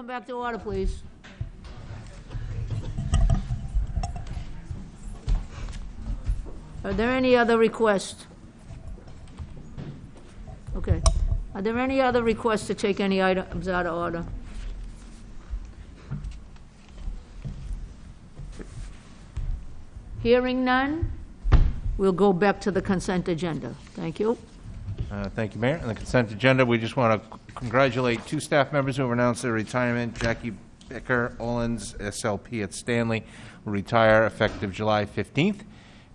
come back to order, please. Are there any other requests? Okay. Are there any other requests to take any items out of order? Hearing none, we'll go back to the consent agenda. Thank you. Uh, Thank you, Mayor. On the consent agenda, we just want to congratulate two staff members who have announced their retirement. Jackie Becker Owens, SLP at Stanley, will retire effective July 15th.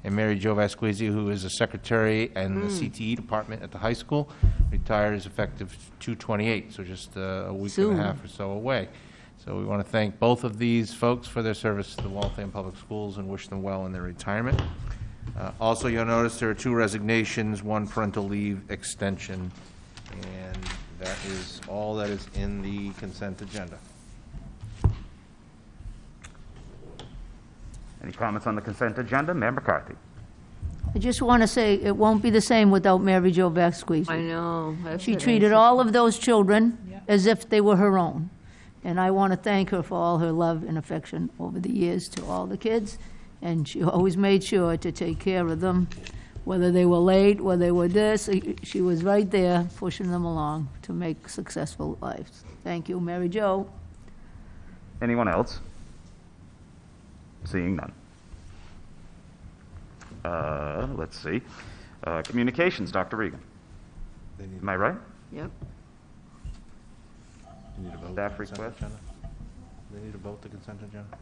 And Mary Jo Vasquezi, who is a secretary in the CTE department at the high school, retires effective 2/28, so just uh, a week and Soon. a half or so away. So we want to thank both of these folks for their service to the Waltham Public Schools and wish them well in their retirement. Uh, Also, you'll notice there are two resignations, one parental leave extension, and is all that is in the consent agenda. Any comments on the consent agenda? Mayor McCarthy. I just want to say, it won't be the same without Mary Jo Vasquez. I know. that's She what I treated said. all of those children as if they were her own. And I want to thank her for all her love and affection over the years to all the kids. And she always made sure to take care of them, whether they were late, whether they were this, she was right there pushing them along to make successful lives. Thank you, Mary Jo. Anyone else? Seeing none. Uh, let's see. Uh, communications, Dr. Regan. Am I right? Yep. You need a vote Staff on consent request? agenda? They need a vote to consent agenda?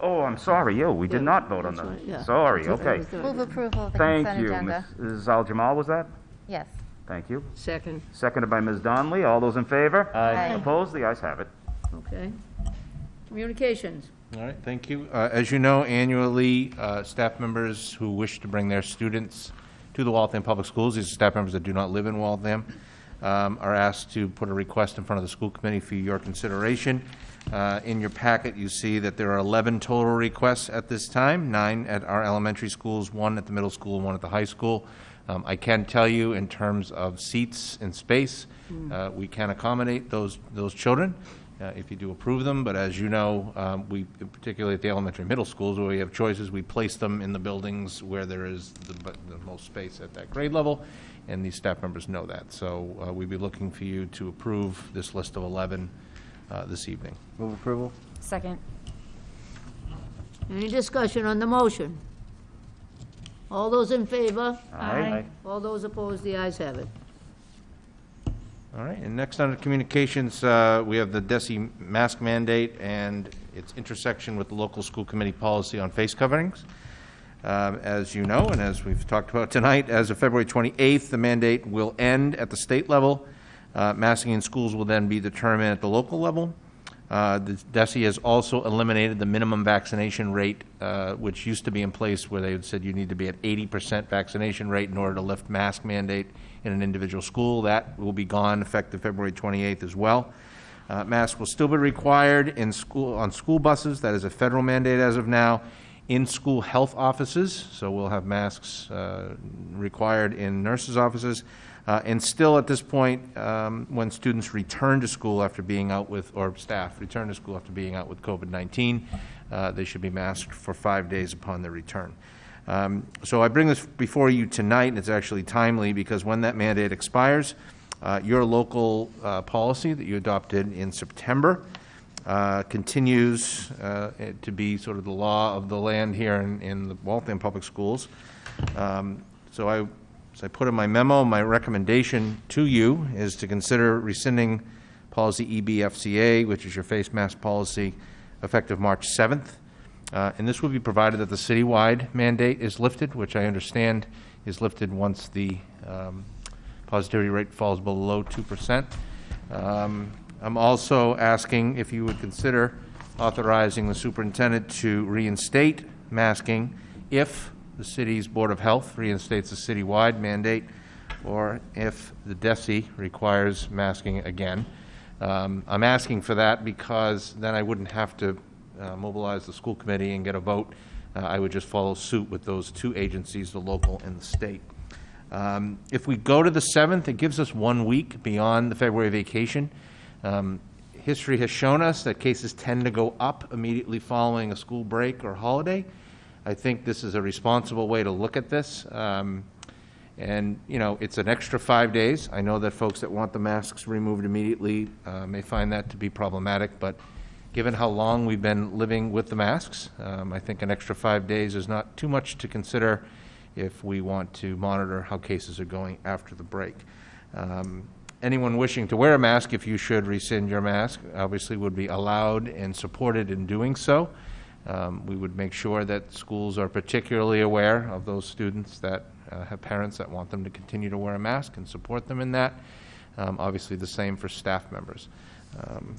Oh, I'm sorry, yo, we did Yeah, not vote on that's the, right, yeah. sorry, That's what I okay. was doing. Move approval of the Thank consent you. agenda. Mrs. Al Jamal, was that? Yes. Thank you. Second. Seconded by Ms. Donnelly. All those in favor? Aye. Opposed? The ayes have it. Okay. Communications. All right, thank you. Uh, As you know, annually, uh, staff members who wish to bring their students to the Waltham Public Schools, these are staff members that do not live in Waltham, um, are asked to put a request in front of the school committee for your consideration. Uh, In your packet, you see that there are 11 total requests at this time, nine at our elementary schools, one at the middle school, one at the high school. Um, I can tell you, in terms of seats and space, uh, we can accommodate those, those children uh, if you do approve them, but as you know, um, we, particularly at the elementary and middle schools, where we have choices, we place them in the buildings where there is the, bu- the most space at that grade level, and these staff members know that. So uh, we'd be looking for you to approve this list of 11 uh, this evening. Move approval? Second. Any discussion on the motion? All those in favor? Aye. All those opposed, the ayes have it. All right, and next under communications, uh, we have the DESE mask mandate and its intersection with the local school committee policy on face coverings. Um, As you know, and as we've talked about tonight, as of February 28th, the mandate will end at the state level. Uh, Masking in schools will then be determined at the local level. Uh, The DESE has also eliminated the minimum vaccination rate, uh, which used to be in place where they said you need to be at 80% vaccination rate in order to lift mask mandate in an individual school. That will be gone effective February 28th as well. Uh, Masks will still be required in school, on school buses, that is a federal mandate as of now, in school health offices, so we'll have masks uh, required in nurses' offices, uh, and still at this point, um, when students return to school after being out with, or staff return to school after being out with COVID-19, uh, they should be masked for five days upon their return. Um, So I bring this before you tonight, and it's actually timely, because when that mandate expires, uh, your local uh, policy that you adopted in September uh, continues uh, to be sort of the law of the land here in, in the Waltham Public Schools. Um, So I, as I put in my memo, my recommendation to you is to consider rescinding policy EBFCA, which is your face mask policy, effective March 7th. Uh, And this will be provided that the citywide mandate is lifted, which I understand is lifted once the um, positivity rate falls below 2%. Um, I'm also asking if you would consider authorizing the superintendent to reinstate masking if the city's Board of Health reinstates a citywide mandate, or if the DESE requires masking again. Um, I'm asking for that because then I wouldn't have to uh, mobilize the school committee and get a vote. Uh, I would just follow suit with those two agencies, the local and the state. Um, If we go to the 7th, it gives us one week beyond the February vacation. Um, History has shown us that cases tend to go up immediately following a school break or holiday. I think this is a responsible way to look at this. Um, And, you know, it's an extra five days. I know that folks that want the masks removed immediately uh, may find that to be problematic, but given how long we've been living with the masks, um, I think an extra five days is not too much to consider if we want to monitor how cases are going after the break. Um, Anyone wishing to wear a mask, if you should rescind your mask, obviously would be allowed and supported in doing so. Um, We would make sure that schools are particularly aware of those students that uh, have parents that want them to continue to wear a mask and support them in that. Um, Obviously, the same for staff members. Um,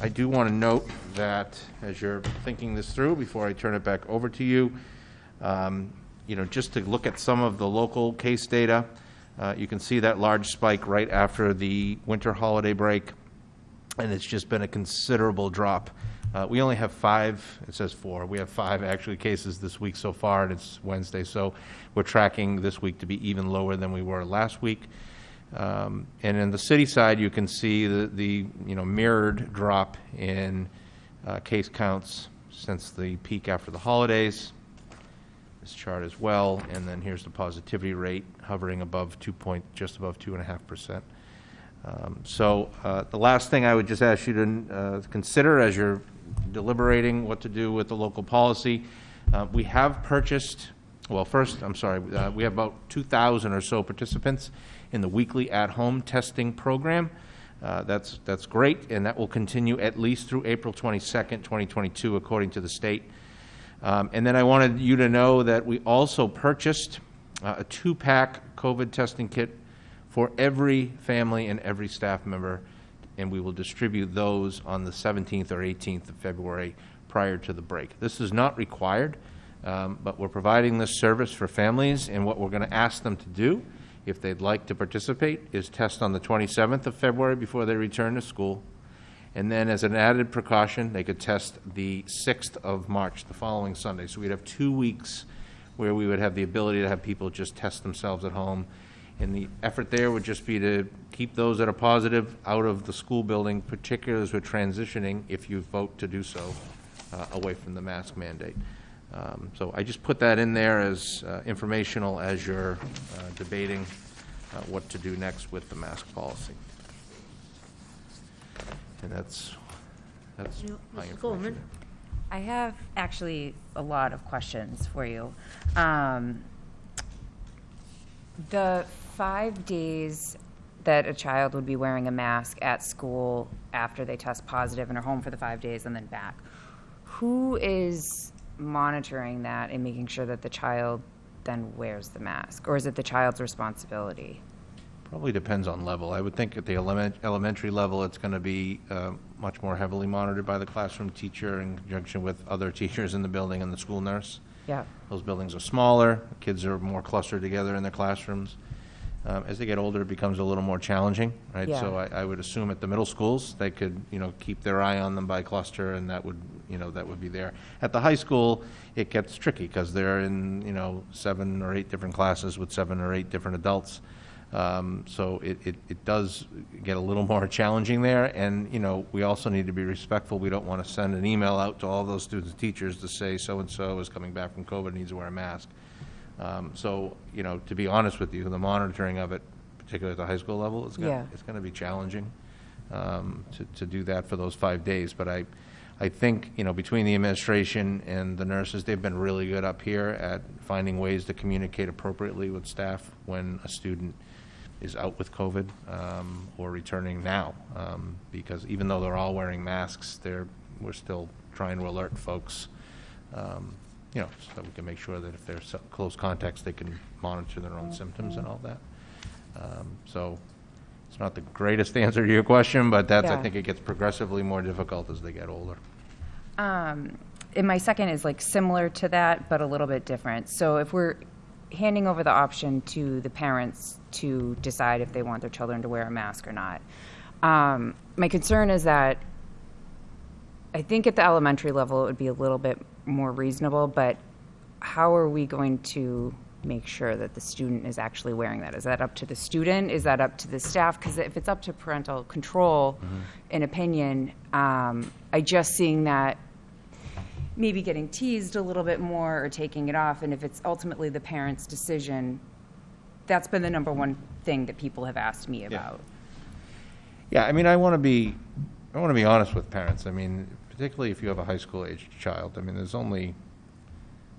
I do want to note that, as you're thinking this through, before I turn it back over to you, um, you know, just to look at some of the local case data, uh, you can see that large spike right after the winter holiday break and it's just been a considerable drop. Uh, We only have five, it says four, we have five actually cases this week so far, and it's Wednesday, so we're tracking this week to be even lower than we were last week. Um, And in the city side, you can see the, the, you know, mirrored drop in uh, case counts since the peak after the holidays. This chart as well, and then here's the positivity rate hovering above two point, just above two and a half percent. Um, So uh, the last thing I would just ask you to uh, consider as you're deliberating what to do with the local policy, uh, we have purchased, well, first, I'm sorry, uh, we have about 2,000 or so participants in the weekly at-home testing program. Uh, That's, that's great, and that will continue at least through April 22nd, 2022, according to the state. Um, And then I wanted you to know that we also purchased uh, a two-pack COVID testing kit for every family and every staff member, and we will distribute those on the 17th or 18th of February prior to the break. This is not required, um, but we're providing this service for families, and what we're going to ask them to do, if they'd like to participate, is test on the 27th of February before they return to school. And then as an added precaution, they could test the 6th of March, the following Sunday. So we'd have two weeks where we would have the ability to have people just test themselves at home. And the effort there would just be to keep those that are positive out of the school building, particularly as we're transitioning, if you vote to do so, uh, away from the mask mandate. Um, So I just put that in there as uh, informational as you're uh, debating uh, what to do next with the mask policy. And that's, that's You- my Mrs. Coleman? information. I have actually a lot of questions for you. Um, the five days that a child would be wearing a mask at school after they test positive and are home for the five days and then back, who is monitoring that and making sure that the child then wears the mask? Or is it the child's responsibility? Probably depends on level. I would think at the element, elementary level, it's going to be uh, much more heavily monitored by the classroom teacher in conjunction with other teachers in the building and the school nurse. Yeah. Those buildings are smaller, kids are more clustered together in their classrooms. Um, As they get older, it becomes a little more challenging, right? So I, I would assume at the middle schools, they could, you know, keep their eye on them by cluster, and that would, you know, that would be there. At the high school, it gets tricky, because they're in, you know, seven or eight different classes with seven or eight different adults. Um, So it, it, it does get a little more challenging there, and, you know, we also need to be respectful. We don't want to send an email out to all those students, and teachers to say, so-and-so is coming back from COVID, needs to wear a mask. Um, So, you know, to be honest with you, the monitoring of it, particularly at the high school level, is Yeah. going, it's going to be challenging um, to, to do that for those five days. But I, I think, you know, between the administration and the nurses, they've been really good up here at finding ways to communicate appropriately with staff when a student is out with COVID um, or returning now. Um, Because even though they're all wearing masks, they're, we're still trying to alert folks, um, you know, so we can make sure that if they're so- close contacts, they can monitor their own symptoms and all that. Um, So it's not the greatest answer to your question, but that's, I Yeah. think it gets progressively more difficult as they get older. Um, and my second is like similar to that, but a little bit different. So if we're handing over the option to the parents to decide if they want their children to wear a mask or not, um, my concern is that I think at the elementary level it would be a little bit more reasonable, but how are we going to make sure that the student is actually wearing that? Is that up to the student? Is that up to the staff? Because if it's up to parental control and opinion, um, I just seeing that maybe getting teased a little bit more or taking it off, and if it's ultimately the parent's decision, that's been the number one thing that people have asked me about. Yeah, I mean, I want to be, I want to be honest with parents. I mean, particularly if you have a high school-aged child. I mean, there's only,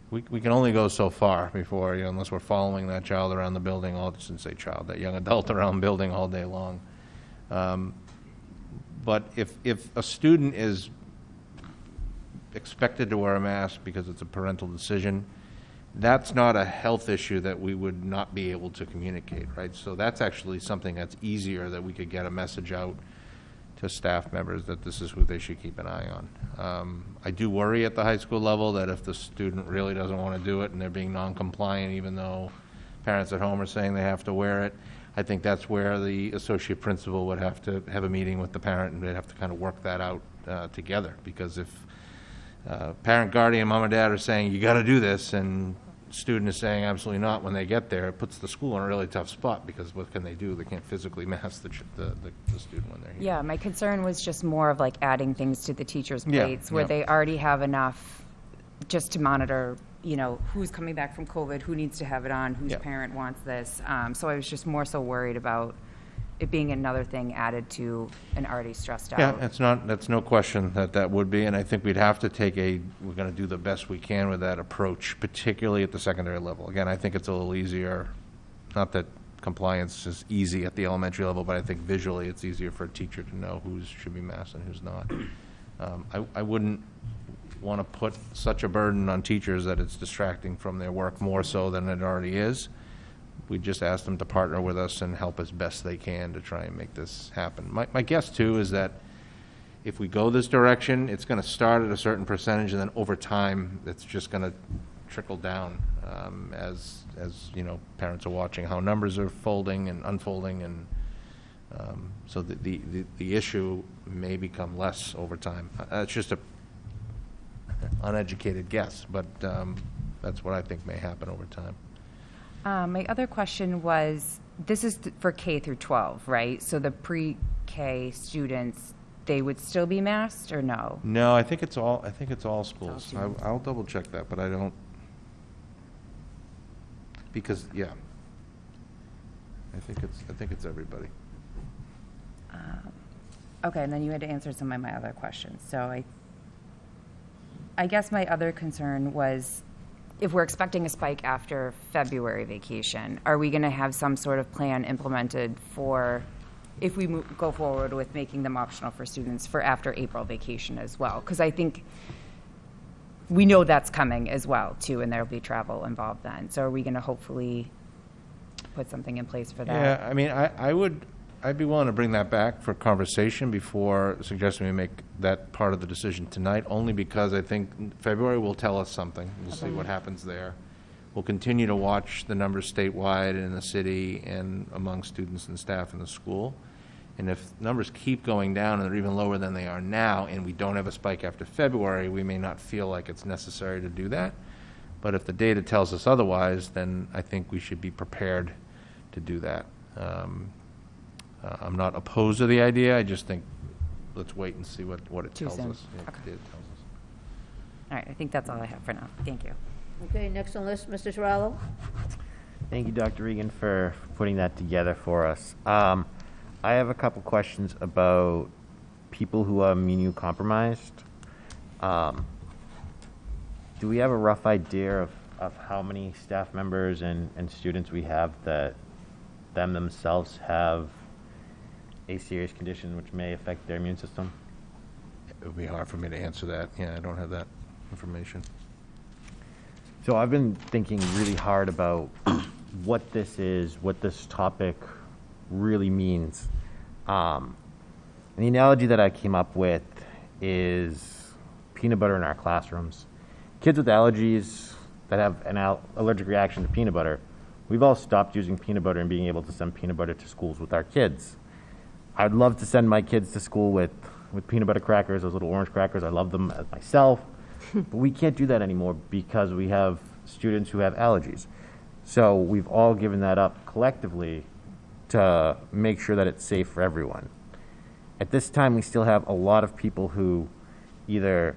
we, we can only go so far before, you know, unless we're following that child around the building, all, shouldn't say child, that young adult around the building all day long. Um, But if, if a student is expected to wear a mask because it's a parental decision, that's not a health issue that we would not be able to communicate, right? So that's actually something that's easier, that we could get a message out to staff members that this is who they should keep an eye on. Um, I do worry at the high school level that if the student really doesn't want to do it and they're being non-compliant, even though parents at home are saying they have to wear it, I think that's where the associate principal would have to have a meeting with the parent, and they'd have to kind of work that out uh, together, because if uh, parent, guardian, mom and dad are saying, you got to do this, and student is saying absolutely not when they get there, it puts the school in a really tough spot, because what can they do? They can't physically mask the, ch- the, the- the student when they're here. Yeah, my concern was just more of like adding things to the teachers' Yeah, plates where yeah. they already have enough just to monitor, you know, who's coming back from COVID, who needs to have it on, whose Yeah. parent wants this. Um, so I was just more so worried about it being another thing added to an already stressed out. Yeah, it's not, that's no question that that would be, and I think we'd have to take a, we're going to do the best we can with that approach, particularly at the secondary level. Again, I think it's a little easier, not that compliance is easy at the elementary level, but I think visually it's easier for a teacher to know who's, should be masked and who's not. Um, I, I wouldn't want to put such a burden on teachers that it's distracting from their work more so than it already is. We just ask them to partner with us and help as best they can to try and make this happen. My, my guess too is that if we go this direction, it's going to start at a certain percentage, and then over time, it's just going to trickle down um, as, as, you know, parents are watching how numbers are folding and unfolding, and um, so the, the, the- the issue may become less over time. Uh, It's just a uneducated guess, but um, that's what I think may happen over time. Um, my other question was, this is th- for K through 12, right? So the pre-K students, they would still be masked or no? No, I think it's all, I think it's all schools. I- students. I'll double check that, but I don't, because, yeah. I think it's, I think it's everybody. Okay, and then you had to answer some of my other questions. So I, I guess my other concern was, if we're expecting a spike after February vacation, are we going to have some sort of plan implemented for, if we mo- go forward with making them optional for students for after April vacation as well? Because I think we know that's coming as well, too, and there'll be travel involved then. So are we going to hopefully put something in place for that? Yeah, I mean, I, I would, I'd be willing to bring that back for conversation before suggesting we make that part of the decision tonight, only because I think February will tell us something. We'll see what happens there. We'll continue to watch the numbers statewide and in the city and among students and staff in the school. And if numbers keep going down and they're even lower than they are now, and we don't have a spike after February, we may not feel like it's necessary to do that. But if the data tells us otherwise, then I think we should be prepared to do that. Um, uh, I'm not opposed to the idea, I just think, let's wait and see what, what it Too tells soon. us. Yeah, Okay. what the data tells us. All right, I think that's all I have for now. Thank you. Okay, next on the list, Mr. Terrell? Thank you, Dr. Regan, for putting that together for us. Um, I have a couple questions about people who are immunocompromised. Um, do we have a rough idea of, of how many staff members and, and students we have that them themselves have a serious condition which may affect their immune system? It would be hard for me to answer that, yeah, I don't have that information. So I've been thinking really hard about what this is, what this topic really means. Um, and the analogy that I came up with is peanut butter in our classrooms. Kids with allergies that have an al- allergic reaction to peanut butter, we've all stopped using peanut butter and being able to send peanut butter to schools with our kids. I'd love to send my kids to school with, with peanut butter crackers, those little orange crackers. I love them as myself. but we can't do that anymore because we have students who have allergies. So we've all given that up collectively to make sure that it's safe for everyone. At this time, we still have a lot of people who either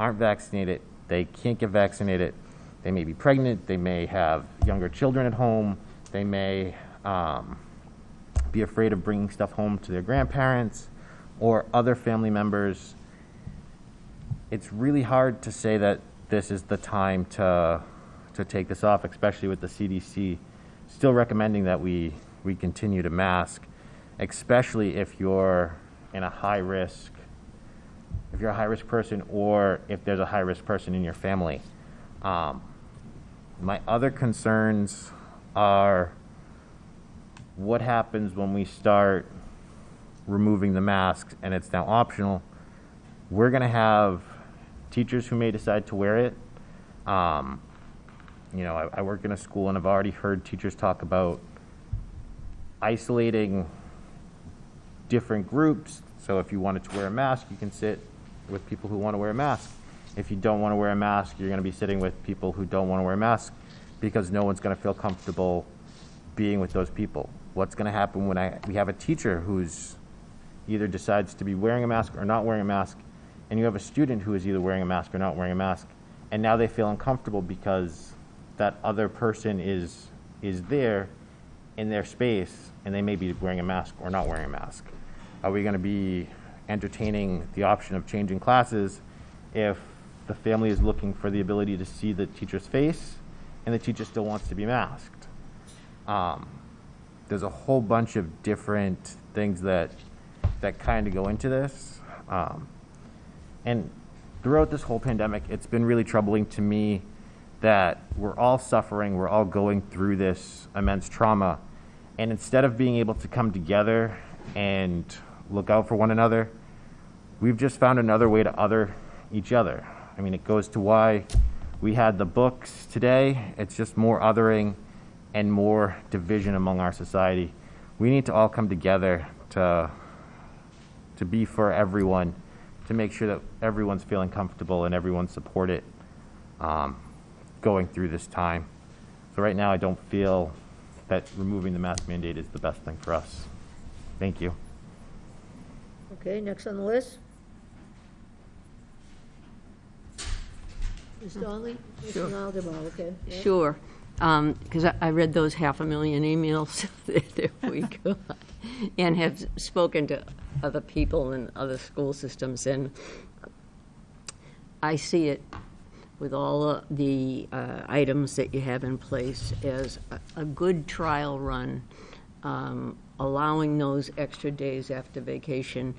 aren't vaccinated, they can't get vaccinated, they may be pregnant, they may have younger children at home, they may um, be afraid of bringing stuff home to their grandparents or other family members. It's really hard to say that this is the time to, to take this off, especially with the CDC still recommending that we, we continue to mask, especially if you're in a high risk, if you're a high risk person or if there's a high risk person in your family. Um, my other concerns are what happens when we start removing the masks and it's now optional? We're going to have teachers who may decide to wear it. Um, you know, I, I work in a school and I've already heard teachers talk about isolating different groups. So if you wanted to wear a mask, you can sit with people who want to wear a mask. If you don't want to wear a mask, you're going to be sitting with people who don't want to wear a mask because no one's going to feel comfortable being with those people. What's going to happen when I, we have a teacher who's either decides to be wearing a mask or not wearing a mask, and you have a student who is either wearing a mask or not wearing a mask, and now they feel uncomfortable because that other person is is there in their space, and they may be wearing a mask or not wearing a mask. Are we going to be entertaining the option of changing classes if the family is looking for the ability to see the teacher's face and the teacher still wants to be masked? Um, there's a whole bunch of different things that that kind of go into this. Um, and throughout this whole pandemic, it's been really troubling to me that we're all suffering, we're all going through this immense trauma. And instead of being able to come together and look out for one another, we've just found another way to other each other. I mean, it goes to why we had the books today. It's just more othering and more division among our society. We need to all come together to to be for everyone, to make sure that everyone's feeling comfortable and everyone's supported um, going through this time. So right now, I don't feel that removing the mask mandate is the best thing for us. Thank you. Okay, next on the list? Ms. Donnelly? Sure. Mr. Algebra, okay. yeah. Sure, because I I read those half a million emails that we got, and have spoken to other people in other school systems, and I see it with all of the uh, items that you have in place as a- a good trial run, um, allowing those extra days after vacation.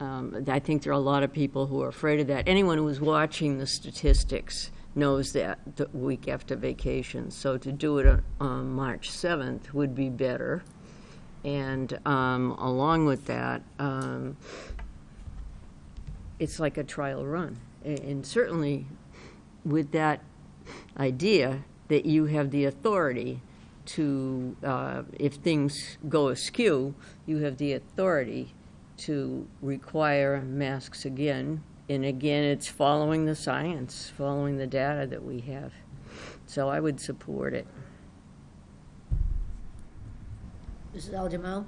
Um, I think there are a lot of people who are afraid of that. Anyone who's watching the statistics knows that the week after vacation. So to do it on- on March 7th would be better. And um, along with that, um, it's like a trial run. And certainly with that idea that you have the authority to, uh, if things go askew, you have the authority to require masks again. And again, it's following the science, following the data that we have. So I would support it. Mrs. Aljamal?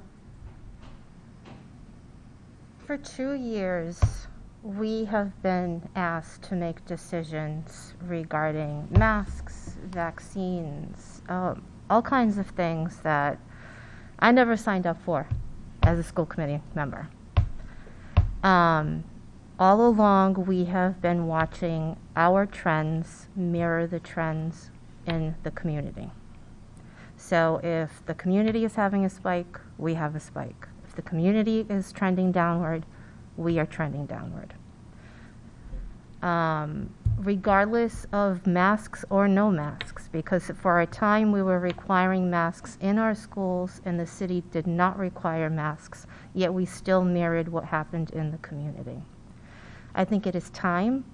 For two years, we have been asked to make decisions regarding masks, vaccines, um, all kinds of things that I never signed up for as a school committee member. Um, all along, we have been watching our trends mirror the trends in the community. So if the community is having a spike, we have a spike. If the community is trending downward, we are trending downward. Um, regardless of masks or no masks, because for a time we were requiring masks in our schools and the city did not require masks, yet we still mirrored what happened in the community. I think it is time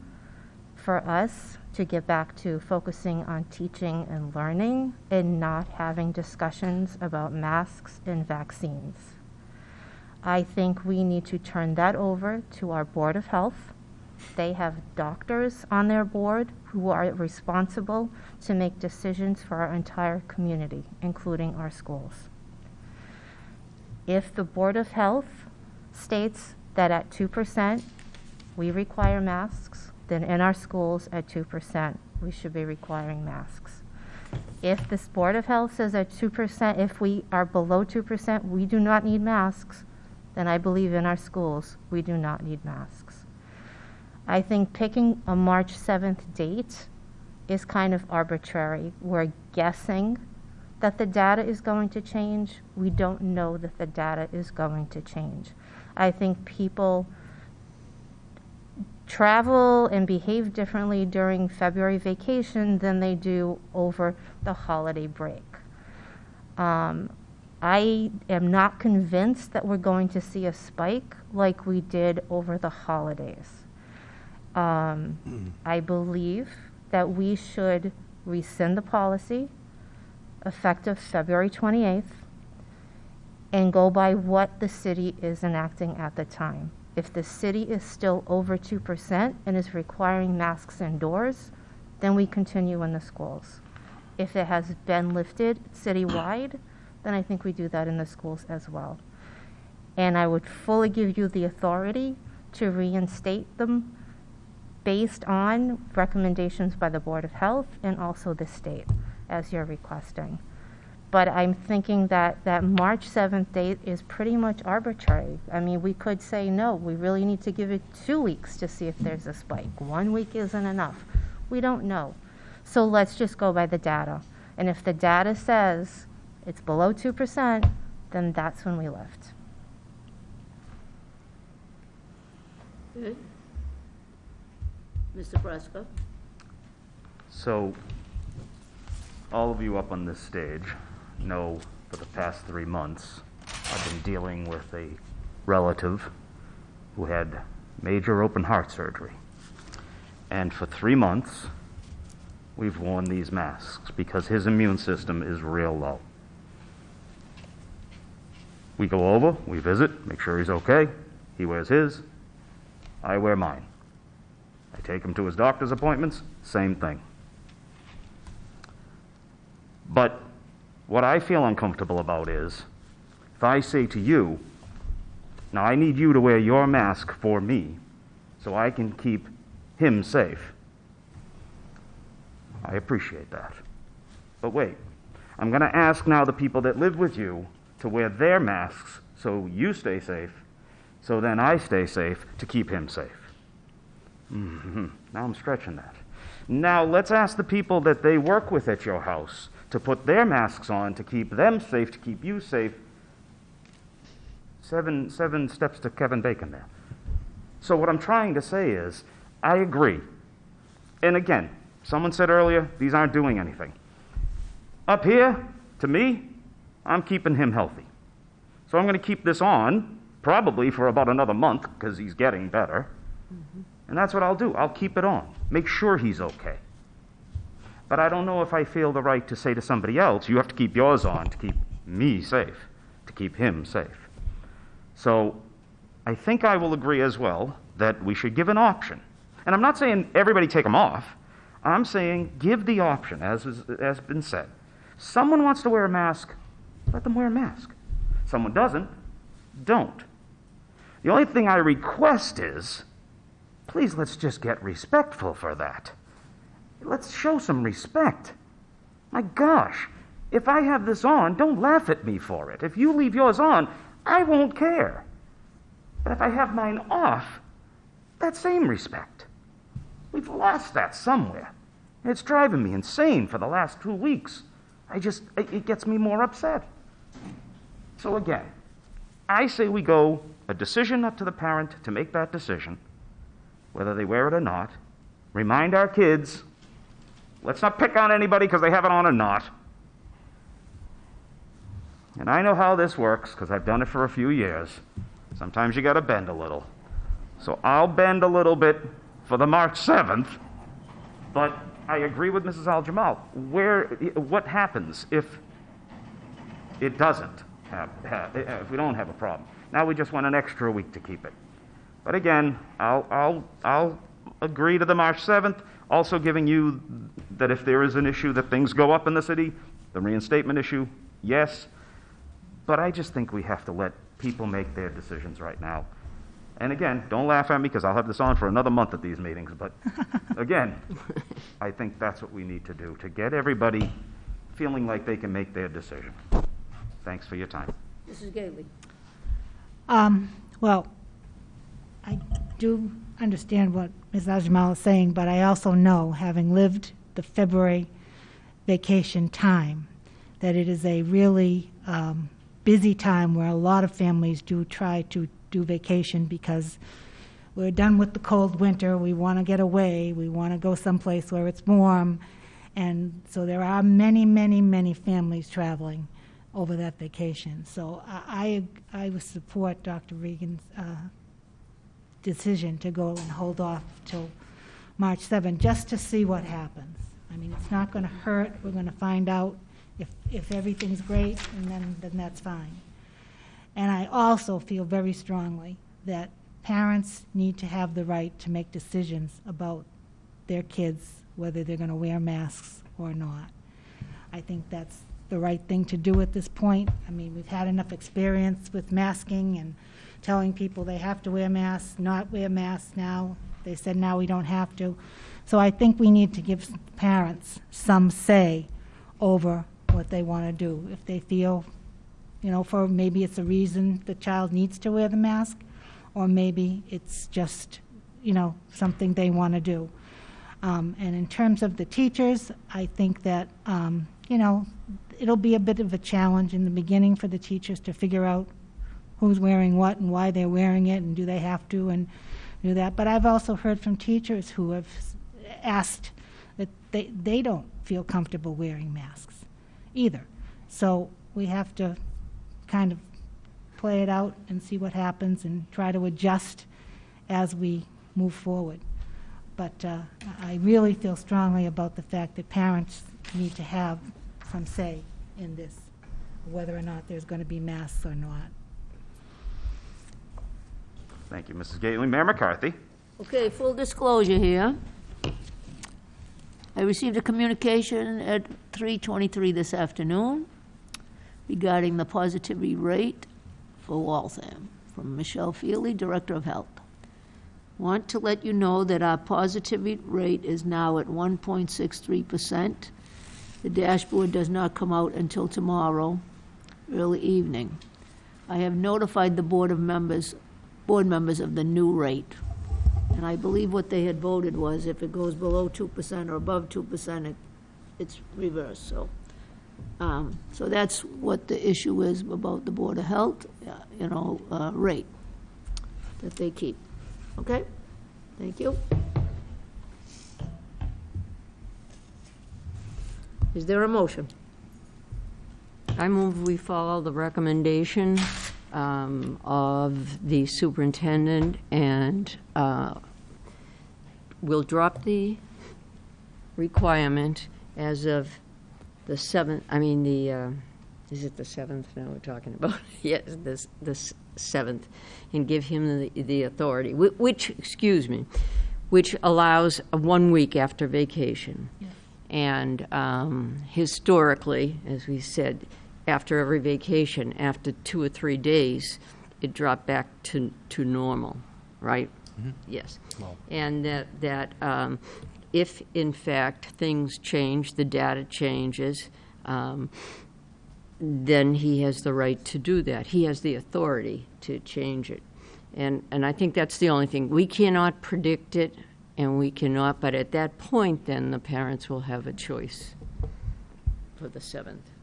for us to get back to focusing on teaching and learning and not having discussions about masks and vaccines. I think we need to turn that over to our Board of Health They have doctors on their board who are responsible to make decisions for our entire community, including our schools. If the Board of Health states that at 2% we require masks, then in our schools at 2% we should be requiring masks. If this Board of Health says at 2%, if we are below 2%, we do not need masks, then I believe in our schools, we do not need masks. I think picking a March 7th date is kind of arbitrary. We're guessing that the data is going to change. We don't know that the data is going to change. I think people travel and behave differently during February vacation than they do over the holiday break. Um, I am not convinced that we're going to see a spike like we did over the holidays. Um, I believe that we should rescind the policy effective February 28th and go by what the city is enacting at the time. If the city is still over 2% and is requiring masks indoors, then we continue in the schools. If it has been lifted citywide, then I think we do that in the schools as well. And I would fully give you the authority to reinstate them based on recommendations by the Board of Health and also the state, as you're requesting. But I'm thinking that that March 7th date is pretty much arbitrary. I mean, we could say, no, we really need to give it two weeks to see if there's a spike. One week isn't enough. We don't know. So let's just go by the data. And if the data says it's below 2%, then that's when we lift. Good. Mr. Fresco? So, all of you up on this stage know for the past three months, I've been dealing with a relative who had major open heart surgery. And for three months, we've worn these masks because his immune system is real low. We go over, we visit, make sure he's okay. He wears his, I wear mine. I take him to his doctor's appointments, same thing. But what I feel uncomfortable about is if I say to you, now I need you to wear your mask for me so I can keep him safe. I appreciate that. But wait, I'm going to ask now the people that live with you to wear their masks so you stay safe, so then I stay safe to keep him safe. hmm Now I'm stretching that. Now let's ask the people that they work with at your house to put their masks on to keep them safe, to keep you safe. Seven, seven steps to Kevin Bacon there. So, what I'm trying to say is, I agree. And again, someone said earlier, these aren't doing anything. Up here, to me, I'm keeping him healthy. So, I'm going to keep this on, probably for about another month, because he's getting better. Mm-hmm. And that's what I'll do. I'll keep it on, make sure he's okay. But I don't know if I feel the right to say to somebody else, you have to keep yours on to keep me safe, to keep him safe. So I think I will agree as well that we should give an option. And I'm not saying everybody take them off. I'm saying give the option, as has been said. Someone wants to wear a mask, let them wear a mask. Someone doesn't, don't. The only thing I request is please let's just get respectful for that. Let's show some respect. My gosh, if I have this on, don't laugh at me for it. If you leave yours on, I won't care. But if I have mine off, that same respect. We've lost that somewhere. It's driving me insane for the last two weeks. I just, it gets me more upset. So again, I say we go a decision up to the parent to make that decision, whether they wear it or not. Remind our kids Let's not pick on anybody because they have it on or not. And I know how this works because I've done it for a few years. Sometimes you got to bend a little. So I'll bend a little bit for the March 7th, but I agree with Mrs. Al Jamal. Where, what happens if it doesn't have, have, eh, eh, if we don't have a problem? Now we just want an extra week to keep it. But again, I'll, I'll, I'll agree to the March 7th, also giving you that if there is an issue that things go up in the city, the reinstatement issue, yes. But I just think we have to let people make their decisions right now. And again, don't laugh at me because I'll have this on for another month at these meetings, but again, I think that's what we need to do, to get everybody feeling like they can make their decision. Thanks for your time. Mrs. Gately? Um, well, I do understand what Ms. Ajmal is saying, but I also know, having lived the February vacation time, that it is a really um, busy time where a lot of families do try to do vacation because we're done with the cold winter, we want to get away, we want to go someplace where it's warm, and so there are many, many, many families traveling over that vacation. So I, I I would support Dr. Regan's uh, decision to go and hold off till March 7, just to see what happens. I mean, it's not going to hurt, we're going to find out if, if everything's great, and then, then that's fine. And I also feel very strongly that parents need to have the right to make decisions about their kids, whether they're going to wear masks or not. I think that's the right thing to do at this point. I mean, we've had enough experience with masking and telling people they have to wear masks, not wear masks now. They said now we don't have to. So I think we need to give parents some say over what they want to do. If they feel, you know, for maybe it's a reason the child needs to wear the mask, or maybe it's just, you know, something they want to do. Um, and in terms of the teachers, I think that, um, you know, it'll be a bit of a challenge in the beginning for the teachers to figure out who's wearing what and why they're wearing it and do they have to and do that. But I've also heard from teachers who have asked that they, they don't feel comfortable wearing masks either. So we have to kind of play it out and see what happens and try to adjust as we move forward. But uh, I really feel strongly about the fact that parents need to have some say in this, whether or not there's going to be masks or not. Thank you, Mrs. Gately. Mayor McCarthy? Okay, full disclosure here. I received a communication at 3:23 this afternoon regarding the positivity rate for Waltham from Michelle Feely, Director of Health. Want to let you know that our positivity rate is now at 1.63%. The dashboard does not come out until tomorrow, early evening. I have notified the Board of Members, board members of the new rate. And I believe what they had voted was if it goes below two percent or above two percent, it, it's reversed, so. Um, so that's what the issue is about the Board of Health, uh, you know, uh, rate that they keep. Okay? Thank you. Is there a motion? I move we follow the recommendation um, of the superintendent and uh, we'll drop the requirement as of the 7th, I mean, the, uh, is it the 7th now we're talking about? Yes, this, this 7th, and give him the, the authority, whi- which, excuse me, which allows a one week after vacation. And um, historically, as we said, after every vacation, after two or three days, it dropped back to, to normal, right? Yes. And that, that um, if in fact things change, the data changes, um, then he has the right to do that. He has the authority to change it. And, and I think that's the only thing. We cannot predict it, and we cannot, but at that point, then the parents will have a choice for the 7th.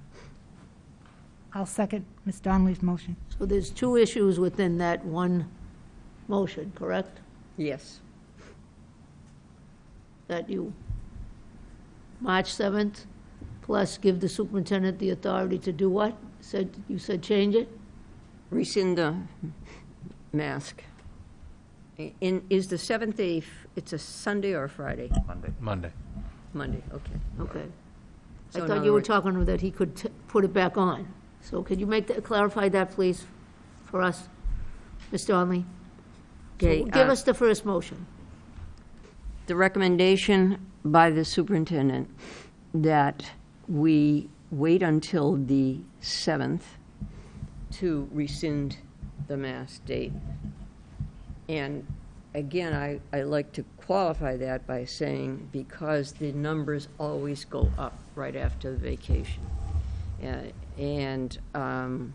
I'll second Ms. Donnelly's motion. So there's two issues within that one motion, correct? Yes. That you, March 7th, plus give the superintendent the authority to do what? Said, you said change it? Rescind the mask. In, is the 7th a, f- it's a Sunday or a Friday? Monday. Monday. Monday, okay. Okay. I So in thought other you were words- talking that he could t- put it back on. So could you make that, clarify that, please, for us, Ms. Donnelly? So Okay, Give uh, us the first motion. the recommendation by the superintendent that we wait until the 7th to rescind the mass date. And again, I, I like to qualify that by saying because the numbers always go up right after the vacation. Uh, And um,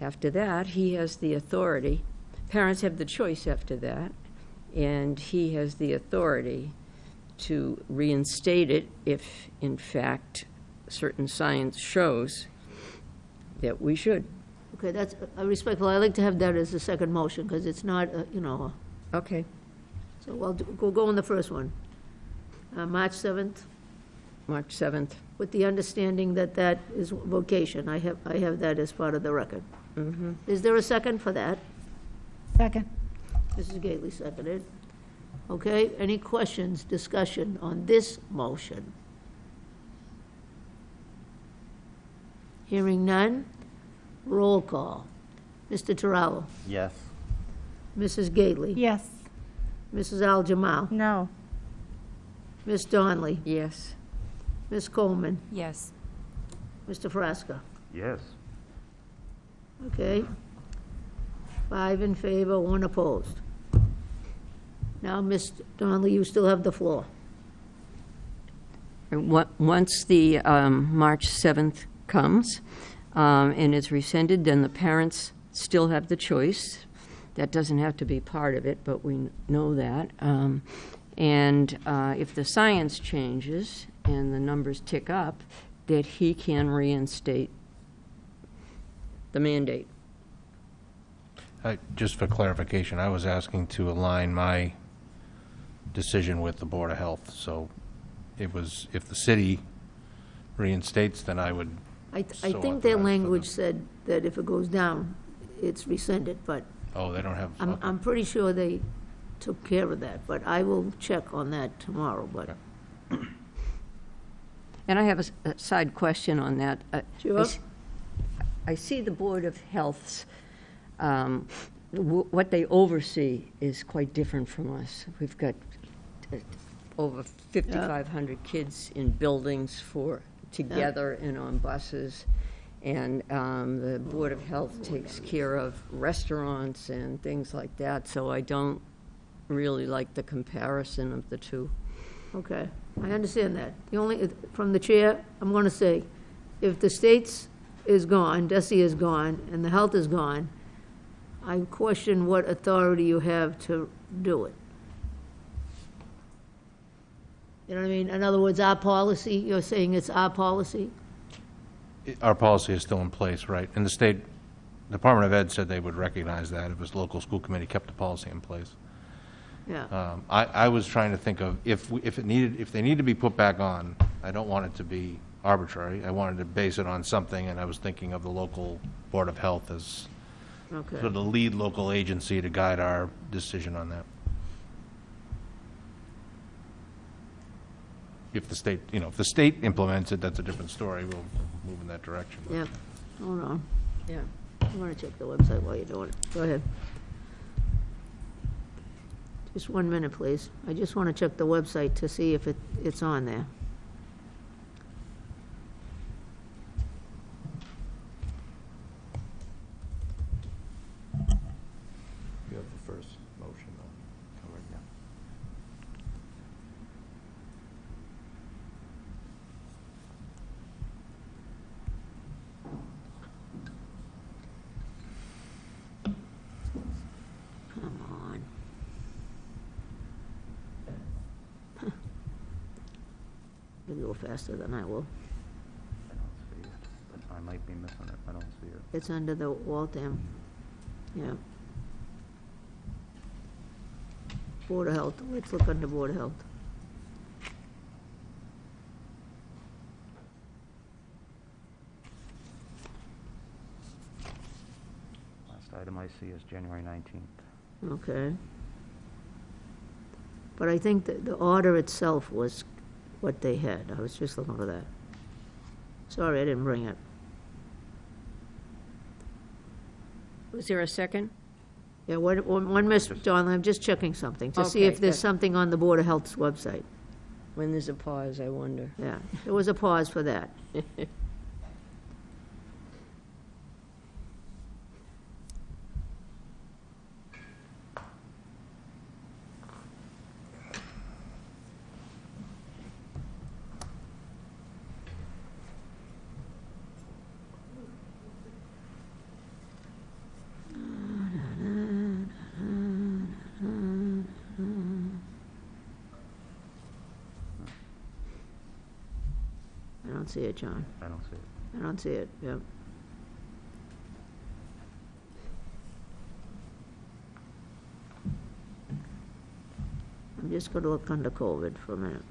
after that, he has the authority, parents have the choice after that, and he has the authority to reinstate it if, in fact, certain science shows that we should. Okay, that's uh, respectful. I like to have that as a second motion, because it's not, uh, you know, Okay. so we'll do- we'll go on the first one. Uh, March 7th, March 7th. With the understanding that that is vocation. I have, I have that as part of the record. Mm-hmm. Is there a second for that? Second. Mrs. Gately seconded. Okay, any questions, discussion on this motion? Hearing none, roll call. Mr. Terrell, Yes. Mrs. Gately. Yes. Mrs. Aljamal, No. Ms. Donnelly, Yes. Ms. Coleman, Yes. Mr. Frasca. Yes. Okay? Five in favor, one opposed. Now, Ms. Donnelly, you still have the floor. And Once the um, March 7th comes um, and it's rescinded, then the parents still have the choice. That doesn't have to be part of it, but we know that. Um, And uh, if the science changes and the numbers tick up, that he can reinstate the mandate. I- Just for clarification, I was asking to align my decision with the Board of Health, so it was, if the city reinstates, then I would, I, I So think their authorized for language them. said that if it goes down, it's rescinded, but oh, they don't have, I'm, okay. I'm pretty sure they took care of that, but I will check on that tomorrow, but, And I have a s- a side question on that. Uh, I Sure. s- I see the Board of Health's, um, w- what they oversee is quite different from us. We've got uh, over 5,500 kids in buildings for, together and on buses. And um, the Board of Health takes care of restaurants and things like that, so I don't really like the comparison of the two. okay. I understand that. The only, from the chair, I'm gonna say, if the state's is gone, DESE is gone, and the health is gone, I question what authority you have to do it. You know what I mean? In other words, our policy, you're saying it's our policy? our policy is still in place, right? And the state Department of Ed said they would recognize that if his local school committee kept the policy in place. Yeah. Um, I, I was trying to think of, if, we- if it needed, if they need to be put back on, I don't want it to be arbitrary. I wanted to base it on something, and I was thinking of the local Board of Health as Okay. sort of the lead local agency to guide our decision on that. If the state, you know, if the state implements it, that's a different story. We'll move in that direction. Yeah, hold on. Yeah. I want to check the website while you're doing it. Go ahead. Just one minute, please. I just want to check the website to see if it, it's on there. You have the first motion covered, yeah. Come on. You'll go faster than I will. I don't see it, but I might be missing it. I don't see it. It's under the Waltham, yeah. Board of Health, let's look under Board of Health. Last item I see is January 19th. Okay. But I think that the order itself was what they had. I was just looking for that. Sorry, I didn't bring it. Was there a second? Yeah, one, one, one Miss Donnelly, I'm just checking something, to see Okay, if there's good. something on the Board of Health's website. When there's a pause, I wonder. Yeah, there was a pause for that. see it, John. I don't see it. I don't see it, yep. I'm just gonna look under COVID for a minute.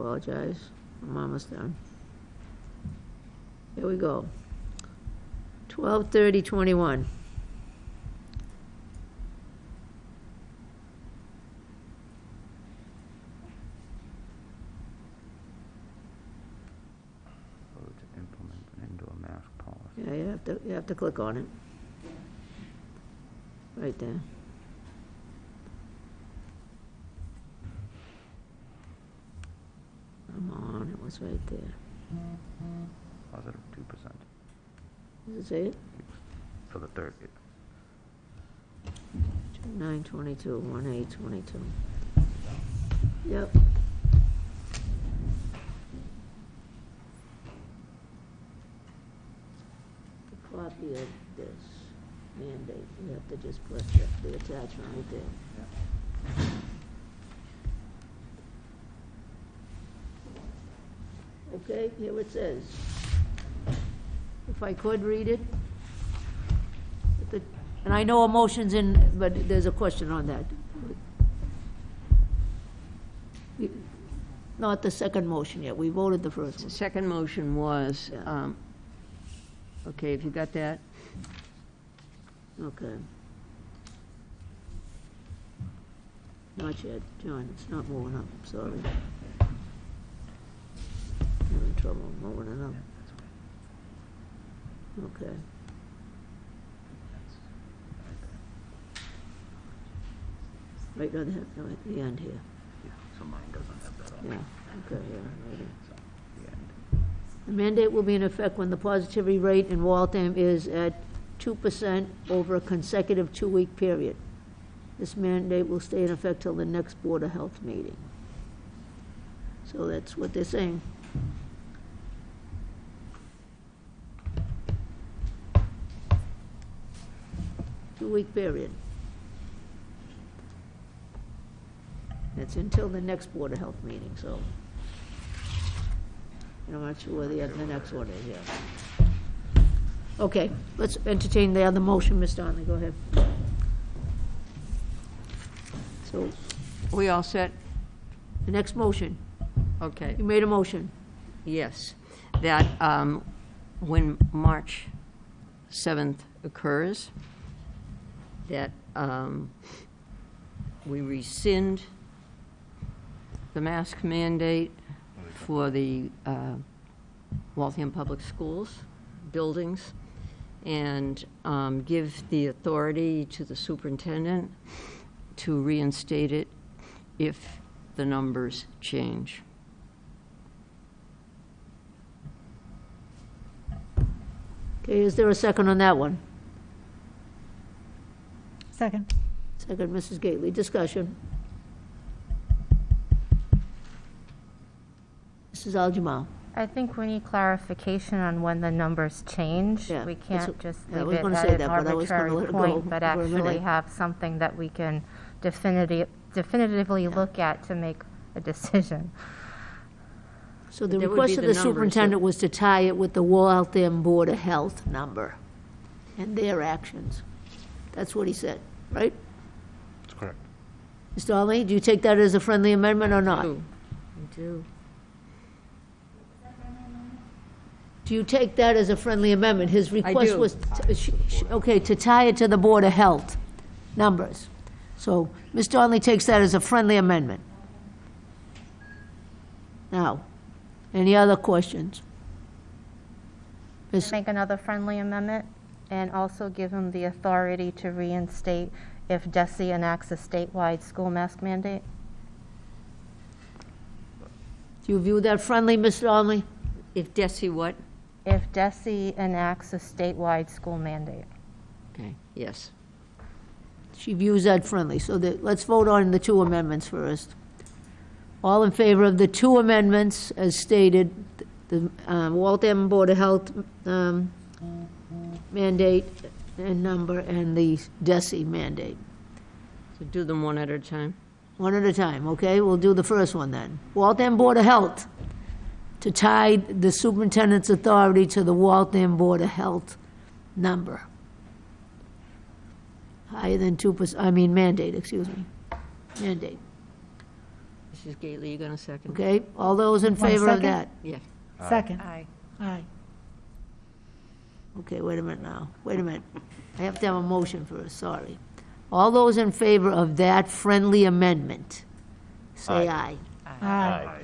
Apologize. I'm almost done. Here we go. Twelve thirty twenty-one. Vote to implement an indoor mask policy. Yeah, you have to, you have to click on it. Right there. Come on, it was right there. Positive two percent Is it say it? for the third. Two nine twenty-two, one eight twenty-two. Yep. The copy of this mandate, you have to just put the- the attachment right there. Okay, here it says. If I could read it. The- And I know a motion's in, but there's a question on that. Not the second motion yet, we voted the first The one. second motion was, Yeah. um, okay, if you got that? Okay. Not yet, John, it's not moving up, sorry. Having trouble moving it up. Okay. Right on the, no, at the end here, So mine doesn't have that on yeah, okay, yeah, right here. the end. The mandate will be in effect when the positivity rate in Waltham is at two percent over a consecutive two-week period. This mandate will stay in effect till the next Board of Health meeting. So that's what they're saying. Two-week period. It's until the next Board of Health meeting, so. I'm not sure where the, the next one is yet. Okay, let's entertain the other motion, Ms. Donnelly, go ahead. So, We all set? the next motion, Okay. you made a motion. Yes, that um, when March 7th occurs, that um, we rescind the mask mandate for the uh, Waltham Public Schools buildings, and um, give the authority to the superintendent to reinstate it if the numbers change. Okay, is there a second on that one? Second. Second, Mrs. Gately, discussion. Mrs. Aljamal. I think we need clarification on when the numbers change. Yeah, We that's can't what- just yeah, I leave was it gonna at say an that, but I was gonna arbitrary let it go point, but for a actually minute. have something that we can definitive, definitively look at to make a decision. So the That would request be of the the numbers superintendent was to tie it with the Waltham Board of Health number and their actions. That's what he said, right? That's correct. Mr. Donnelly, do you take that as a friendly amendment or not? Do. I do. Do you take that as a friendly amendment? His request do. was, t- uh, sh- sh- okay, to tie it to the Board of Health numbers. So Ms. Donnelly takes that as a friendly amendment. Now, any other questions? Ms. Make another friendly amendment and also give him the authority to reinstate if DESE enacts a statewide school mask mandate. Do you view that friendly, Ms. Donnelly? If DESE what? If DESE enacts a statewide school mandate. Okay, yes. She views that friendly, so that, let's vote on the two amendments first. All in favor of the two amendments as stated, the um, Waltham Board of Health um, mandate and number, and the DESE mandate? So do them one at a time. One at a time, okay? We'll do the first one then. Waltham Board of Health, to tie the superintendent's authority to the Waltham Board of Health number. Higher than two percent, I mean mandate, excuse me. Mandate, Mrs. Gately, you gonna second? okay? All those in One favor of second? that? Yeah. Second. Aye. Aye. Okay, wait a minute now, wait a minute. I have to have a motion first, sorry. All those in favor of that friendly amendment, say aye. Aye.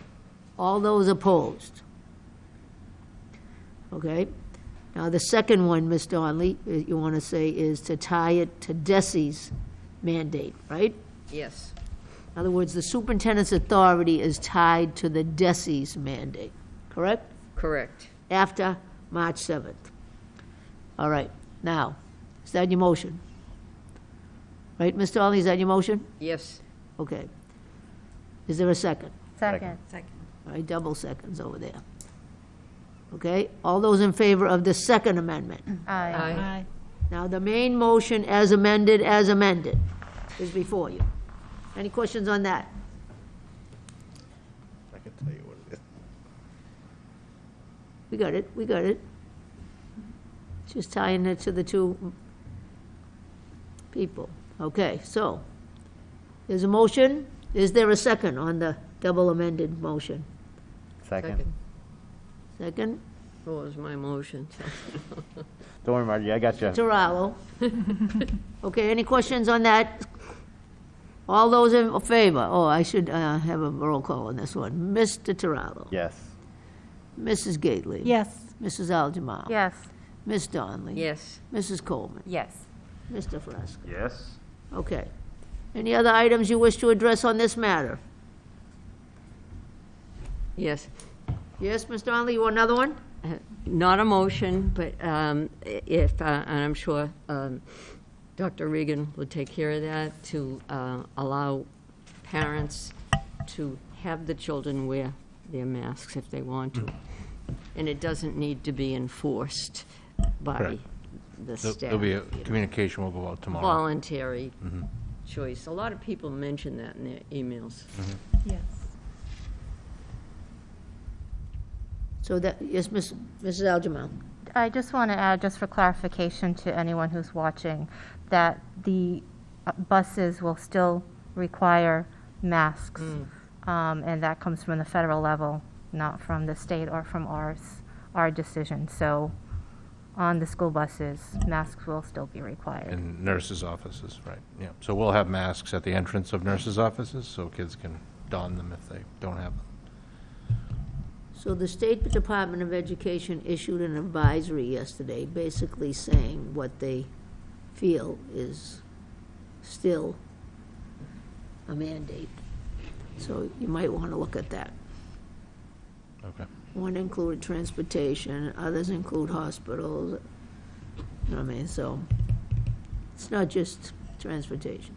All those opposed? Okay? Now, the second one, Ms. Donnelly, uh, you want to say is to tie it to DESE's mandate, right? Yes. In other words, the superintendent's authority is tied to the DESE's mandate, correct? Correct. After March 7th. All right, now, is that your motion? Right, Mr. Donnelly, is that your motion? Yes. Okay. Is there a second? Second. All right, double seconds over there. Okay, all those in favor of the second amendment? Aye. Aye. Now, the main motion as amended, as amended, is before you. Any questions on that? I can tell you what it is. We got it, we got it. Just tying it to the two people. Okay, so, there's a motion. Is there a second on the double amended motion? Second. Second? What was my motion? Don't worry, Margie, I got you. Terrell. Okay, any questions on that? All those in favor? Oh, I should uh, have a roll call on this one. Mr. Terrell. Yes. Mrs. Gately. Yes. Mrs. Aljamal. Yes. Ms. Donnelly. Yes. Mrs. Coleman. Yes. Mr. Frasco. Yes? Okay. Any other items you wish to address on this matter? Yes. Yes, Ms. Donnelly, you want another one? Uh, Not a motion, but um, if, uh, and I'm sure um, Dr. Regan will take care of that, to uh, allow parents to have the children wear their masks if they want to. And it doesn't need to be enforced by Correct. the There'll- staff. There'll be a communication will go out tomorrow. Voluntary choice. A lot of people mention that in their emails. Yes. So that, yes, Ms. Mrs. Aljamal. I just want to add, just for clarification to anyone who's watching, that the uh, buses will still require masks. Um, And that comes from the federal level, not from the state or from ours, our decision. So on the school buses, masks will still be required. In nurses' offices, right, yeah. So we'll have masks at the entrance of nurses' offices, so kids can don them if they don't have them. So the State Department of Education issued an advisory yesterday, basically saying what they feel is still a mandate. So you might want to look at that. Okay. One included transportation, others include hospitals, you know what I mean, so it's not just transportation.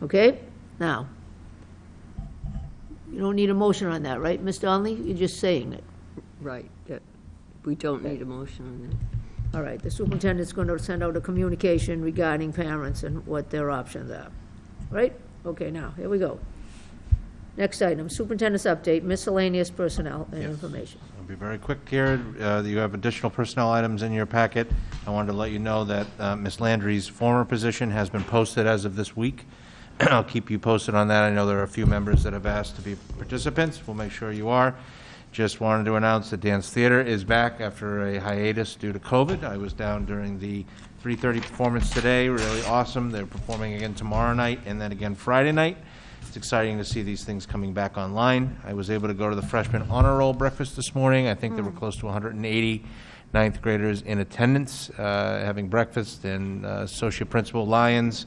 Okay, now, you don't need a motion on that, right, Ms. Donnelly? You're just saying it. Right, that, we don't need a motion on that. All right, the superintendent's going to send out a communication regarding parents and what their options are, right? Okay, now, here we go. Next item, superintendent's update, miscellaneous personnel and Yes. information. I'll be very quick here. Uh, You have additional personnel items in your packet. I wanted to let you know that uh, Ms. Landry's former position has been posted as of this week. I'll keep you posted on that. I know there are a few members that have asked to be participants. We'll make sure you are. Just wanted to announce that Dance Theater is back after a hiatus due to COVID. I was down during the 3:30 performance today, really awesome. They're performing again tomorrow night and then again Friday night. It's exciting to see these things coming back online. I was able to go to the freshman honor roll breakfast this morning. I think there were close to 180 ninth graders in attendance, uh, having breakfast, and uh, Associate Principal Lyons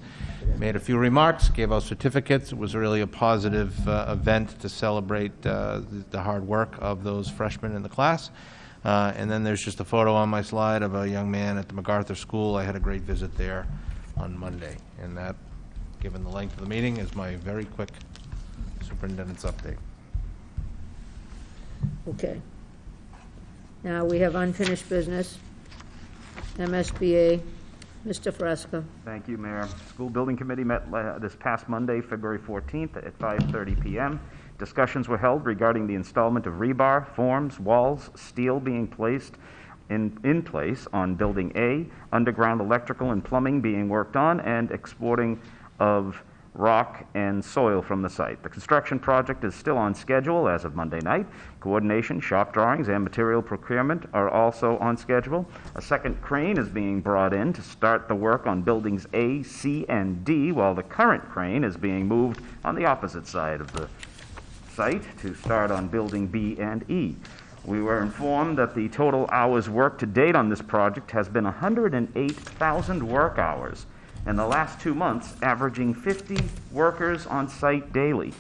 made a few remarks, gave out certificates. It was really a positive uh, event to celebrate uh, the- the hard work of those freshmen in the class. Uh, And then there's just a photo on my slide of a young man at the MacArthur School. I had a great visit there on Monday, and that, given the length of the meeting, is my very quick superintendent's update. Okay. Now, we have unfinished business. MSBA, Mr. Frasca. Thank you, Mayor. School Building Committee met la- this past Monday, February 14th at 5:30 PM. Discussions were held regarding the installment of rebar, forms, walls, steel being placed in, in place on Building A, underground electrical and plumbing being worked on, and exporting of rock and soil from the site. The construction project is still on schedule as of Monday night. Coordination, shop drawings, and material procurement are also on schedule. A second crane is being brought in to start the work on buildings A, C, and D, while the current crane is being moved on the opposite side of the site to start on building B and E. We were informed that the total hours worked to date on this project has been 108,000 work hours in the last two months, averaging 50 workers on site daily.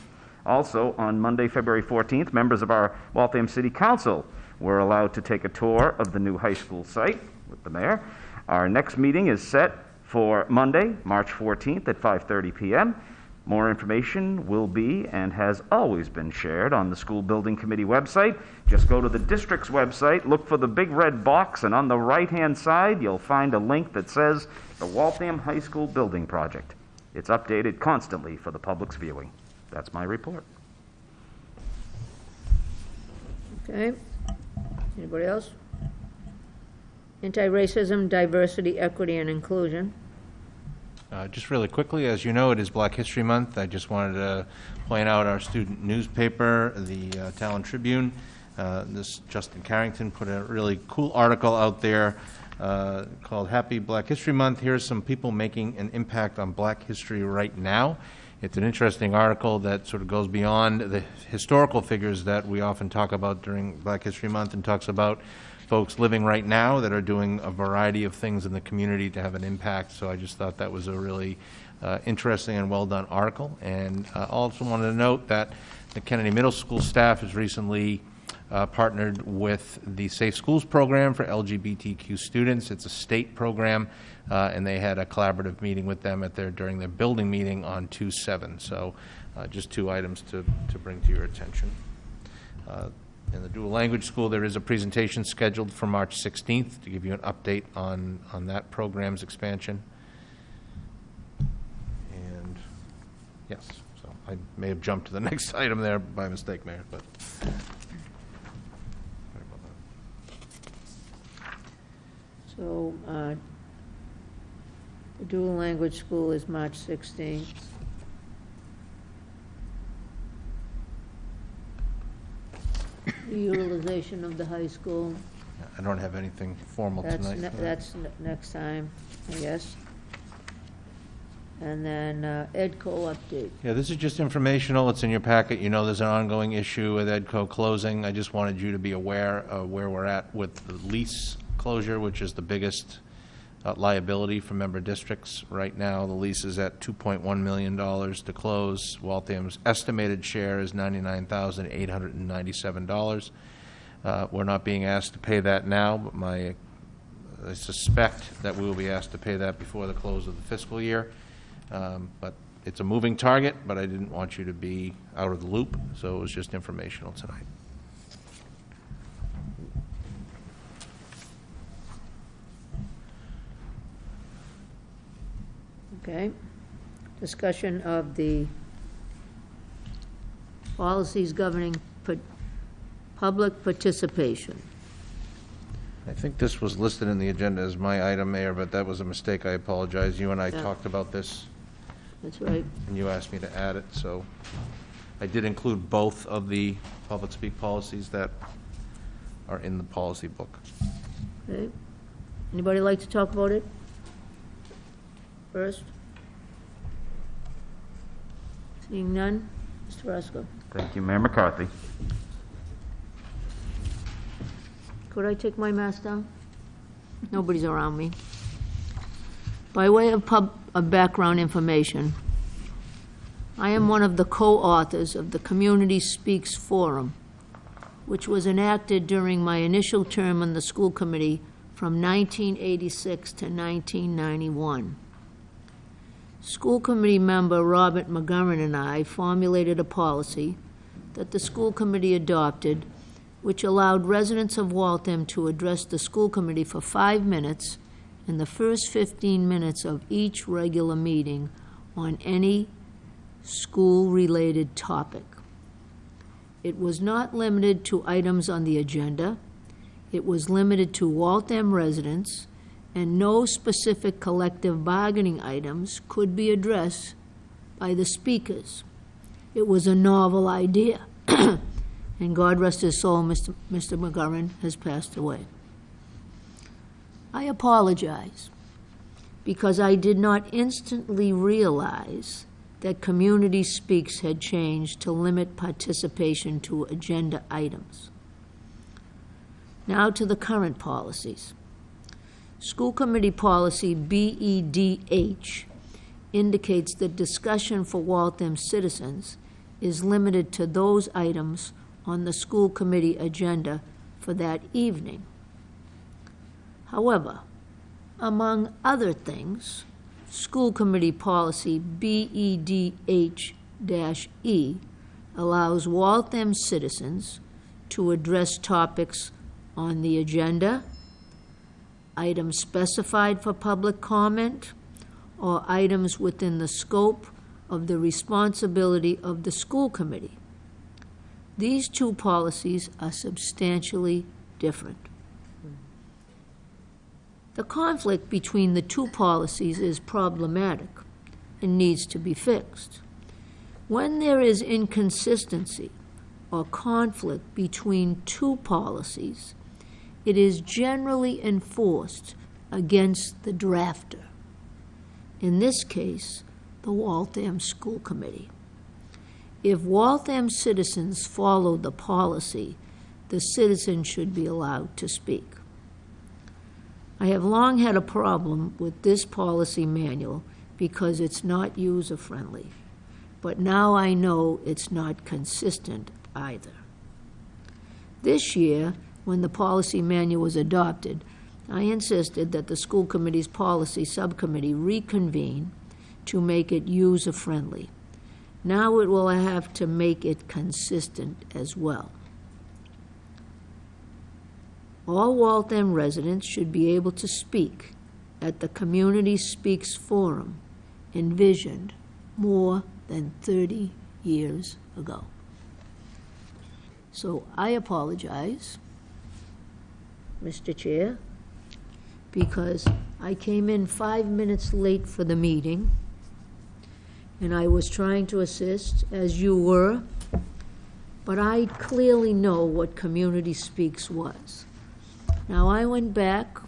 Also, on Monday, February 14th, members of our Waltham City Council were allowed to take a tour of the new high school site with the mayor. Our next meeting is set for Monday, March 14th at 5:30 PM. More information will be and has always been shared on the School Building Committee website. Just go to the district's website, look for the big red box, and on the right-hand side, you'll find a link that says the Waltham High School Building Project. It's updated constantly for the public's viewing. That's my report. Okay. Anybody else? Anti-racism, diversity, equity, and inclusion. Uh, Just really quickly, as you know, it is Black History Month. I just wanted to point out our student newspaper, the uh, Talon Tribune. Uh, This, Justin Carrington put a really cool article out there uh, called Happy Black History Month. Here's some people making an impact on black history right now. It's an interesting article that sort of goes beyond the historical figures that we often talk about during Black History Month and talks about folks living right now that are doing a variety of things in the community to have an impact. So I just thought that was a really uh, interesting and well-done article. And uh, also wanted to note that the Kennedy Middle School staff has recently uh, partnered with the Safe Schools Program for LGBTQ students. It's a state program, uh, and they had a collaborative meeting with them at their, during their building meeting on 2/7. So uh, just two items to, to bring to your attention. Uh, In the dual language school, there is a presentation scheduled for March 16th to give you an update on, on that program's expansion. And, yes, so I may have jumped to the next item there by mistake, Mayor, but. Sorry about that. So, uh, the dual language school is March 16th. The Utilization of the high school, I don't have anything formal that's, tonight. ne- for that. that's ne- next time, I guess. And then uh, EDCO update. Yeah, this is just informational. It's in your packet. You know there's an ongoing issue with Edco closing. I just wanted you to be aware of where we're at with the lease closure, which is the biggest uh, liability for member districts. Right now, the lease is at $2.1 million to close. Waltham's estimated share is $99,897. Uh, We're not being asked to pay that now, but my, I suspect that we will be asked to pay that before the close of the fiscal year. Um, But it's a moving target, but I didn't want you to be out of the loop, so it was just informational tonight. Okay. Discussion of the policies governing pu- public participation. I think this was listed in the agenda as my item, Mayor, but that was a mistake. I apologize. You and I Yeah. talked about this, That's right. and you asked me to add it, so I did include both of the public speak policies that are in the policy book. Okay. Anybody like to talk about it? First? Seeing none? Mr. Roscoe? Thank you, Mayor McCarthy. Could I take my mask down? Nobody's around me. By way of pub, of background information, I am one of the co-authors of the Community Speaks Forum, which was enacted during my initial term on the school committee from 1986 to 1991. School committee member Robert McGovern and I formulated a policy that the school committee adopted which allowed residents of Waltham to address the school committee for five minutes in the first 15 minutes of each regular meeting on any school-related topic. It was not limited to items on the agenda. It was limited to Waltham residents, and no specific collective bargaining items could be addressed by the speakers. It was a novel idea. and God rest his soul, Mr. Mr. McGovern has passed away. I apologize because I did not instantly realize that Community Speaks had changed to limit participation to agenda items. Now to the current policies. School Committee Policy BEDH indicates that discussion for Waltham citizens is limited to those items on the school committee agenda for that evening. However, among other things, School Committee Policy BEDH-E allows Waltham citizens to address topics on the agenda, items specified for public comment, or items within the scope of the responsibility of the school committee. These two policies are substantially different. The conflict between the two policies is problematic and needs to be fixed. When there is inconsistency or conflict between two policies, it is generally enforced against the drafter. In this case, the Waltham School Committee. If Waltham citizens follow the policy, the citizen should be allowed to speak. I have long had a problem with this policy manual because it's not user-friendly, but now I know it's not consistent either. This year, when the policy manual was adopted, I insisted that the school committee's policy subcommittee reconvene to make it user-friendly. Now it will have to make it consistent as well. All Waltham residents should be able to speak at the Community Speaks Forum envisioned more than 30 years ago. So I apologize, Mr. Chair, because I came in five minutes late for the meeting, and I was trying to assist, as you were, but I clearly know what Community Speaks was. Now, I went back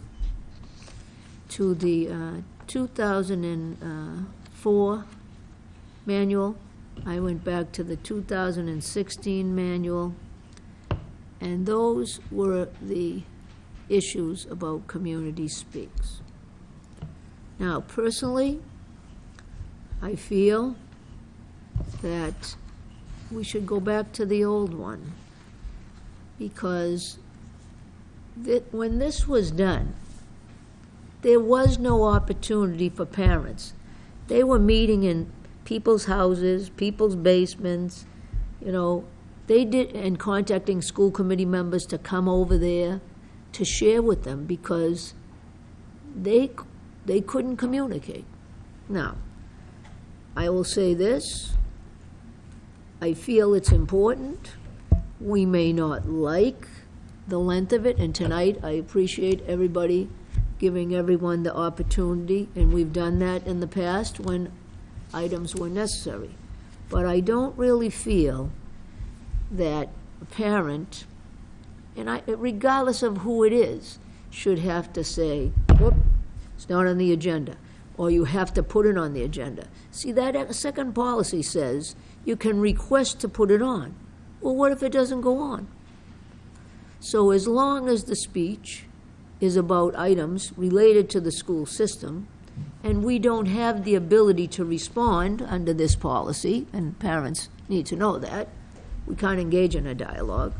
to the uh, 2004 manual, I went back to the 2016 manual, and those were the issues about Community Speaks. Now, personally, I feel that we should go back to the old one, because that when this was done, there was no opportunity for parents. They were meeting in people's houses, people's basements, you know, they did, and contacting school committee members to come over there to share with them because they, they couldn't communicate. Now, I will say this, I feel it's important. We may not like the length of it, and tonight, I appreciate everybody giving everyone the opportunity, and we've done that in the past when items were necessary. But I don't really feel that a parent, and I, regardless of who it is, should have to say, whoop, it's not on the agenda, or you have to put it on the agenda. See, that second policy says you can request to put it on. Well, what if it doesn't go on? So as long as the speech is about items related to the school system, and we don't have the ability to respond under this policy, and parents need to know that, we can't engage in a dialogue,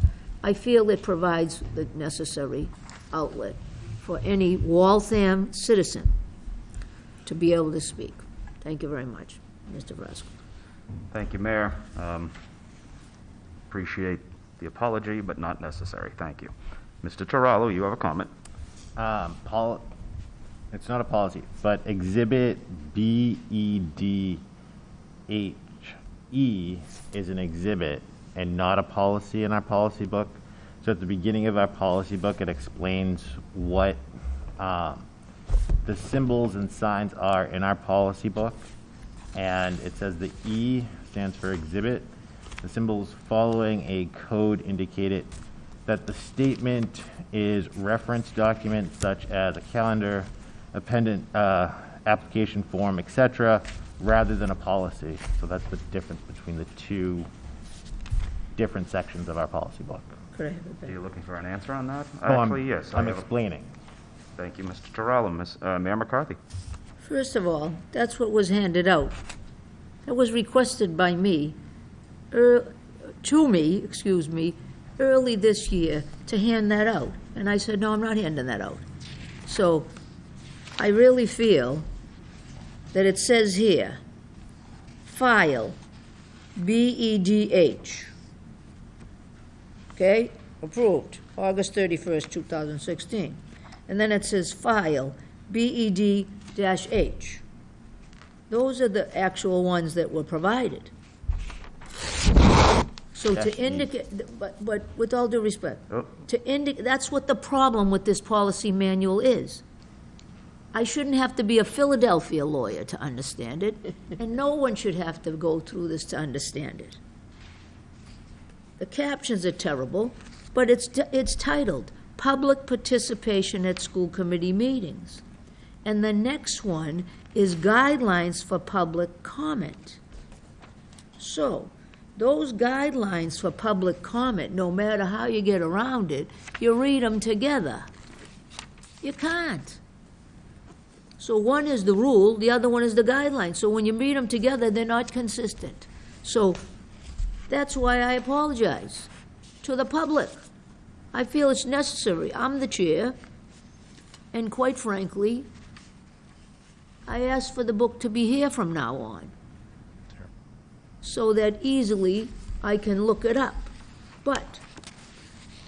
I feel it provides the necessary outlet for any Waltham citizen to be able to speak. Thank you very much, Mr. Frasca. Thank you, Mayor. Um, Appreciate the apology, but not necessary. Thank you. Mr. Terrell, you have a comment? Um, pol, it's not a policy, but exhibit B E D H E is an exhibit and not a policy in our policy book. So at the beginning of our policy book, it explains what, um, the symbols and signs are in our policy book. And it says the E stands for exhibit. The symbols following a code indicated that the statement is reference document such as a calendar, appendant, uh, application form, etc., rather than a policy. So that's the difference between the two different sections of our policy book. Could I have it Are back? you looking for an answer on that? Oh, I'm- Actually, yes. I I'm have a- explaining. Thank you, Mr. Terrell. Ms. uh, Mayor McCarthy? First of all, that's what was handed out. It was requested by me, er, to me, excuse me, early this year to hand that out. And I said, no, I'm not handing that out. So I really feel that it says here, file, B-E-D-H. Okay, approved, August 31st, 2016. And then it says file, BED dash H. Those are the actual ones that were provided. So Dash to E. indicate, but, but with all due respect, Oh. to indicate, that's what the problem with this policy manual is. I shouldn't have to be a Philadelphia lawyer to understand it, and no one should have to go through this to understand it. The captions are terrible, but it's, it's titled, Public Participation at School Committee Meetings. And the next one is Guidelines for Public Comment. So, those guidelines for public comment, no matter how you get around it, you read them together. You can't. So one is the rule, the other one is the guideline. So when you read them together, they're not consistent. So that's why I apologize to the public. I feel it's necessary. I'm the chair, and quite frankly, I ask for the book to be here from now on, so that easily I can look it up. But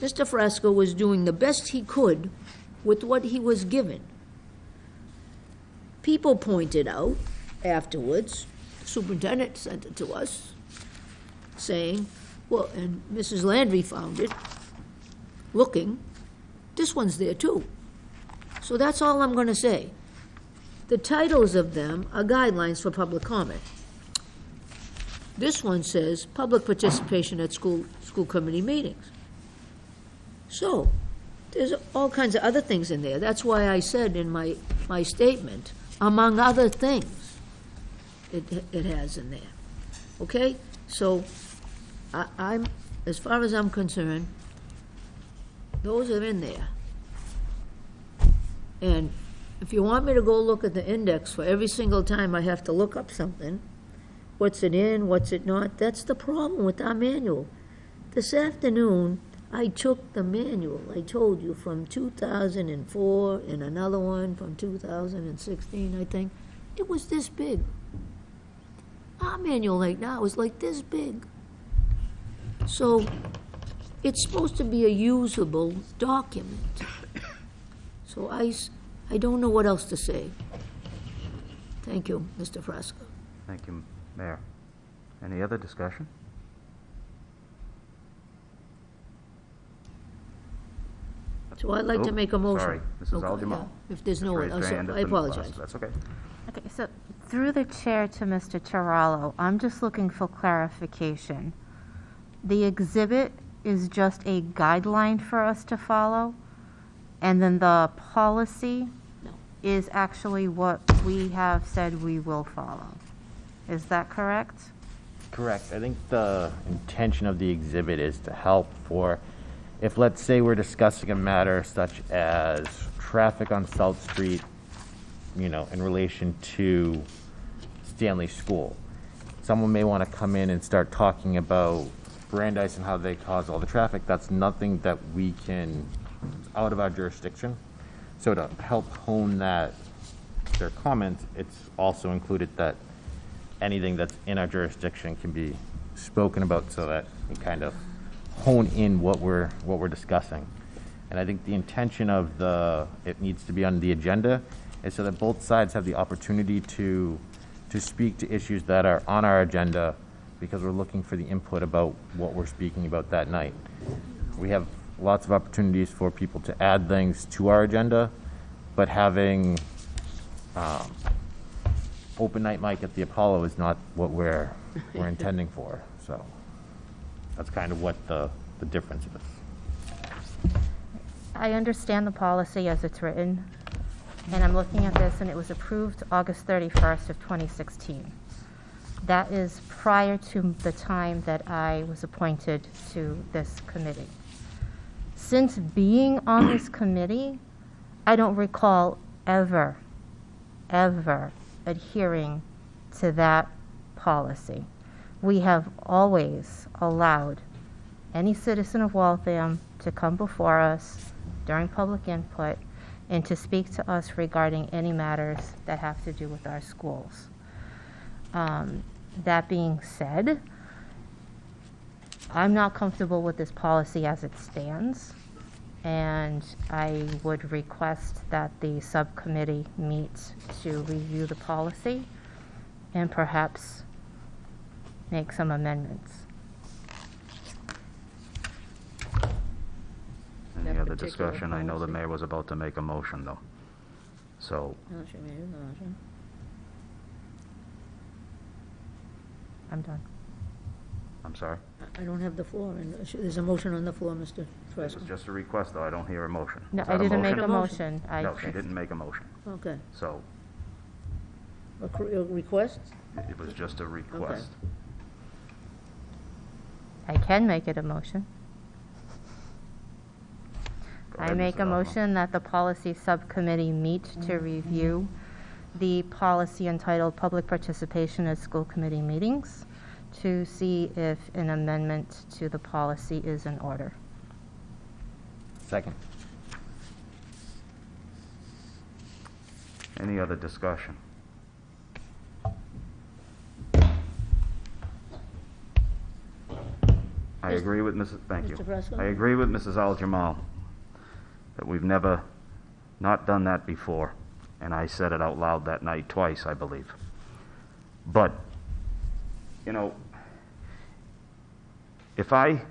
Mr. Frasco was doing the best he could with what he was given. People pointed out afterwards, the superintendent sent it to us, saying, well, and Mrs. Landry found it, looking, this one's there too. So that's all I'm gonna say. The titles of them are guidelines for public comment. This one says, public participation at school, school committee meetings. So, there's all kinds of other things in there. That's why I said in my, my statement, among other things, it, it has in there. Okay? So, I, I'm, as far as I'm concerned, those are in there. And if you want me to go look at the index for every single time I have to look up something, what's it in, what's it not, that's the problem with our manual. This afternoon, I took the manual, I told you, from 2004 and another one from 2016, I think. It was this big. Our manual right now is like this big. So it's supposed to be a usable document. So i don't know what else to say. Thank you, Mr. Fresco. Thank you, Mayor. Any other discussion? So I'd like to oh, make a motion. sorry, Mrs. Okay, Alderman. yeah, If there's no one, Raised I'm her hand sorry, I apologize. That's okay. Okay, so through the chair to Mr. Tarallo, I'm just looking for clarification. The exhibit is just a guideline for us to follow, and then the policy No. is actually what we have said we will follow. Is that correct? Correct. I think the intention of the exhibit is to help for, if let's say we're discussing a matter such as traffic on South Street, you know, in relation to Stanley School. Someone may want to come in and start talking about Brandeis and how they cause all the traffic. That's nothing that we can, out of our jurisdiction. So to help hone that, their comment, it's also included that anything that's in our jurisdiction can be spoken about so that we kind of hone in what we're, what we're discussing. And I think the intention of the, it needs to be on the agenda is so that both sides have the opportunity to, to speak to issues that are on our agenda because we're looking for the input about what we're speaking about that night. We have lots of opportunities for people to add things to our agenda, but having, um, open night mic at the Apollo is not what we're, we're intending for, so that's kind of what the, the difference is. I understand the policy as it's written, and I'm looking at this, and it was approved August 31st of 2016. That is prior to the time that I was appointed to this committee. Since being on this committee, I don't recall ever, ever adhering to that policy. We have always allowed any citizen of Waltham to come before us during public input and to speak to us regarding any matters that have to do with our schools. Um, That being said, I'm not comfortable with this policy as it stands, and I would request that the subcommittee meet to review the policy and perhaps make some amendments. Any That other particular discussion? I know the policy. mayor was about to make a motion, though. So, I'm done. I'm sorry. I don't have the floor, and there's a motion on the floor, Mr. It was Frasca. just a request, though. I don't hear a motion. No, Was I that didn't make motion? a motion? motion. I No, she just- didn't make a motion. Okay. So A cr- a request? it was just a request. I can make it a motion. Go I ahead, make Mrs. a Osborne. motion that the policy subcommittee meet to mm-hmm. review the policy entitled Public Participation at School Committee Meetings to see if an amendment to the policy is in order. Second. Any other discussion? I agree with Mrs., thank you. Mr. I agree with Mrs. Al-Jamal that we've never not done that before, and I said it out loud that night twice, I believe. But, you know, if I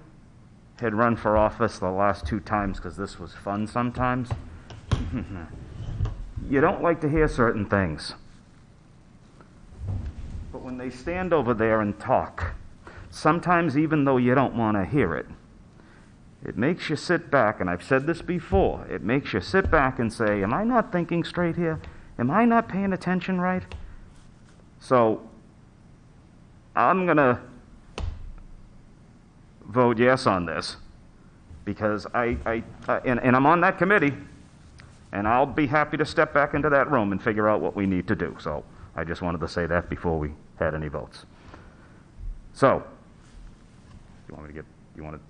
had run for office the last two times, because this was fun sometimes, you don't like to hear certain things. But when they stand over there and talk, sometimes even though you don't want to hear it, it makes you sit back, and I've said this before, it makes you sit back and say, Am I not thinking straight here? Am I not paying attention right? So, I'm going to vote yes on this because I, I, and, and I'm on that committee, and I'll be happy to step back into that room and figure out what we need to do. So I just wanted to say that before we had any votes. So, you want me to get, you want to,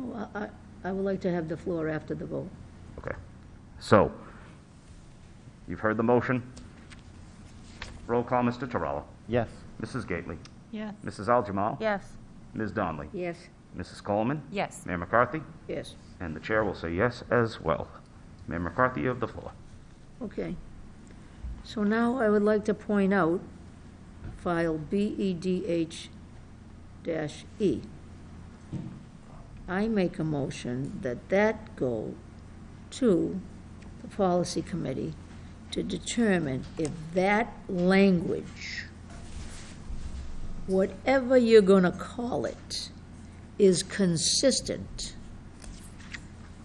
Well, I, I would like to have the floor after the vote. okay. So, you've heard the motion. Roll call, Mr. Terrell. Yes. Mrs. Gately. Yes. Mrs. Al-Jamal. Yes. Ms. Donnelly. Yes. Mrs. Coleman. Yes. Mayor McCarthy. Yes, And the chair will say yes as well. Mayor McCarthy, you have the floor. okay. So now I would like to point out file BEDH dash E. I make a motion that that go to the policy committee to determine if that language, whatever you're going to call it, is consistent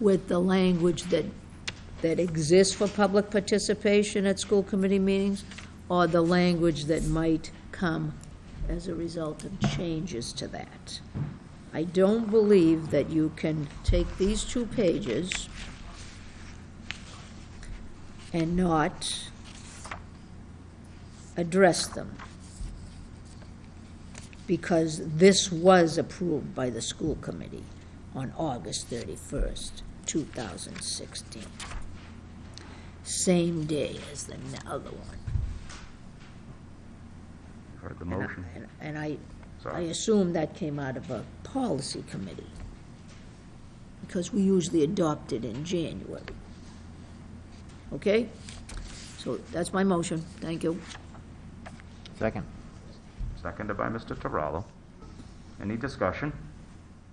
with the language that, that exists for public participation at school committee meetings, or the language that might come as a result of changes to that. I don't believe that you can take these two pages and not address them. Because this was approved by the school committee on August 31st, 2016. Same day as the other one. Heard the And I- motion. and- And I, I assume that came out of a policy committee, because we usually adopt it in January. Okay? So that's my motion. Thank you. Second. Seconded by Mr. Terrell. Any discussion?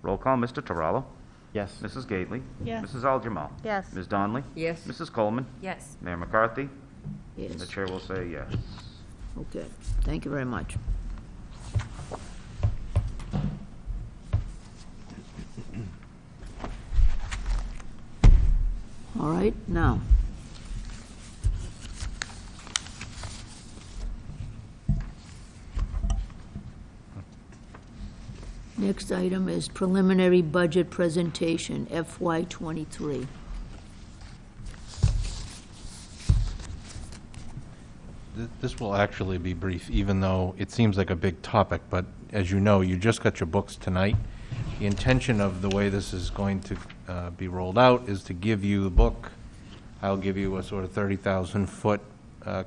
Roll call, Mr. Terrell. Yes. Mrs. Gately. Yes. Mrs. Aljamal. Yes. Ms. Donnelly. Yes. Mrs. Coleman. Yes. Mayor McCarthy. Yes. The chair will say yes. okay. Thank you very much. All right, now. Next item is preliminary budget presentation, FY twenty-three. Th- This will actually be brief, even though it seems like a big topic, but as you know, you just got your books tonight. The intention of the way this is going to uh, be rolled out is to give you the book. I'll give you a sort of 30,000-foot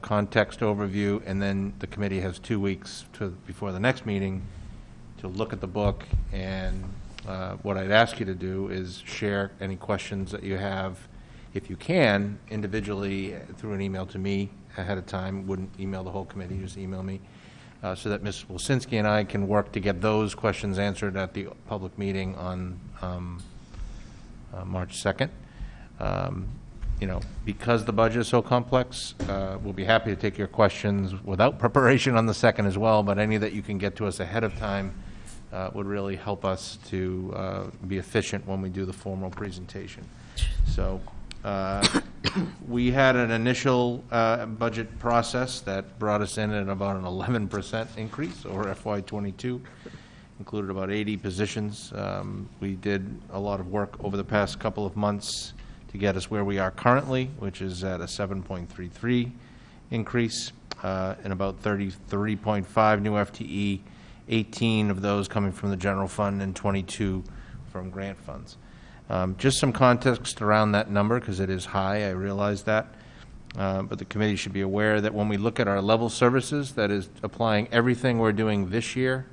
context overview, and then the committee has two weeks to, before the next meeting, to look at the book, and uh, what I'd ask you to do is share any questions that you have, if you can, individually uh, through an email to me ahead of time, wouldn't email the whole committee, just email me, uh, so that Ms. Wilsinski and I can work to get those questions answered at the public meeting on um, uh, March 2nd. Um, You know, because the budget is so complex, uh, we'll be happy to take your questions without preparation on the 2nd as well, but any that you can get to us ahead of time uh, would really help us to uh, be efficient when we do the formal presentation. So, uh, we had an initial uh, budget process that brought us in at about an 11% increase over FY '22, included about 80 positions. Um, We did a lot of work over the past couple of months to get us where we are currently, which is at a 7.33 increase, uh, and about 33.5 new FTE, 18 of those coming from the general fund and 22 from grant funds. Um, Just some context around that number, because it is high, I realize that. Uh, But the committee should be aware that when we look at our level services, that is applying everything we're doing this year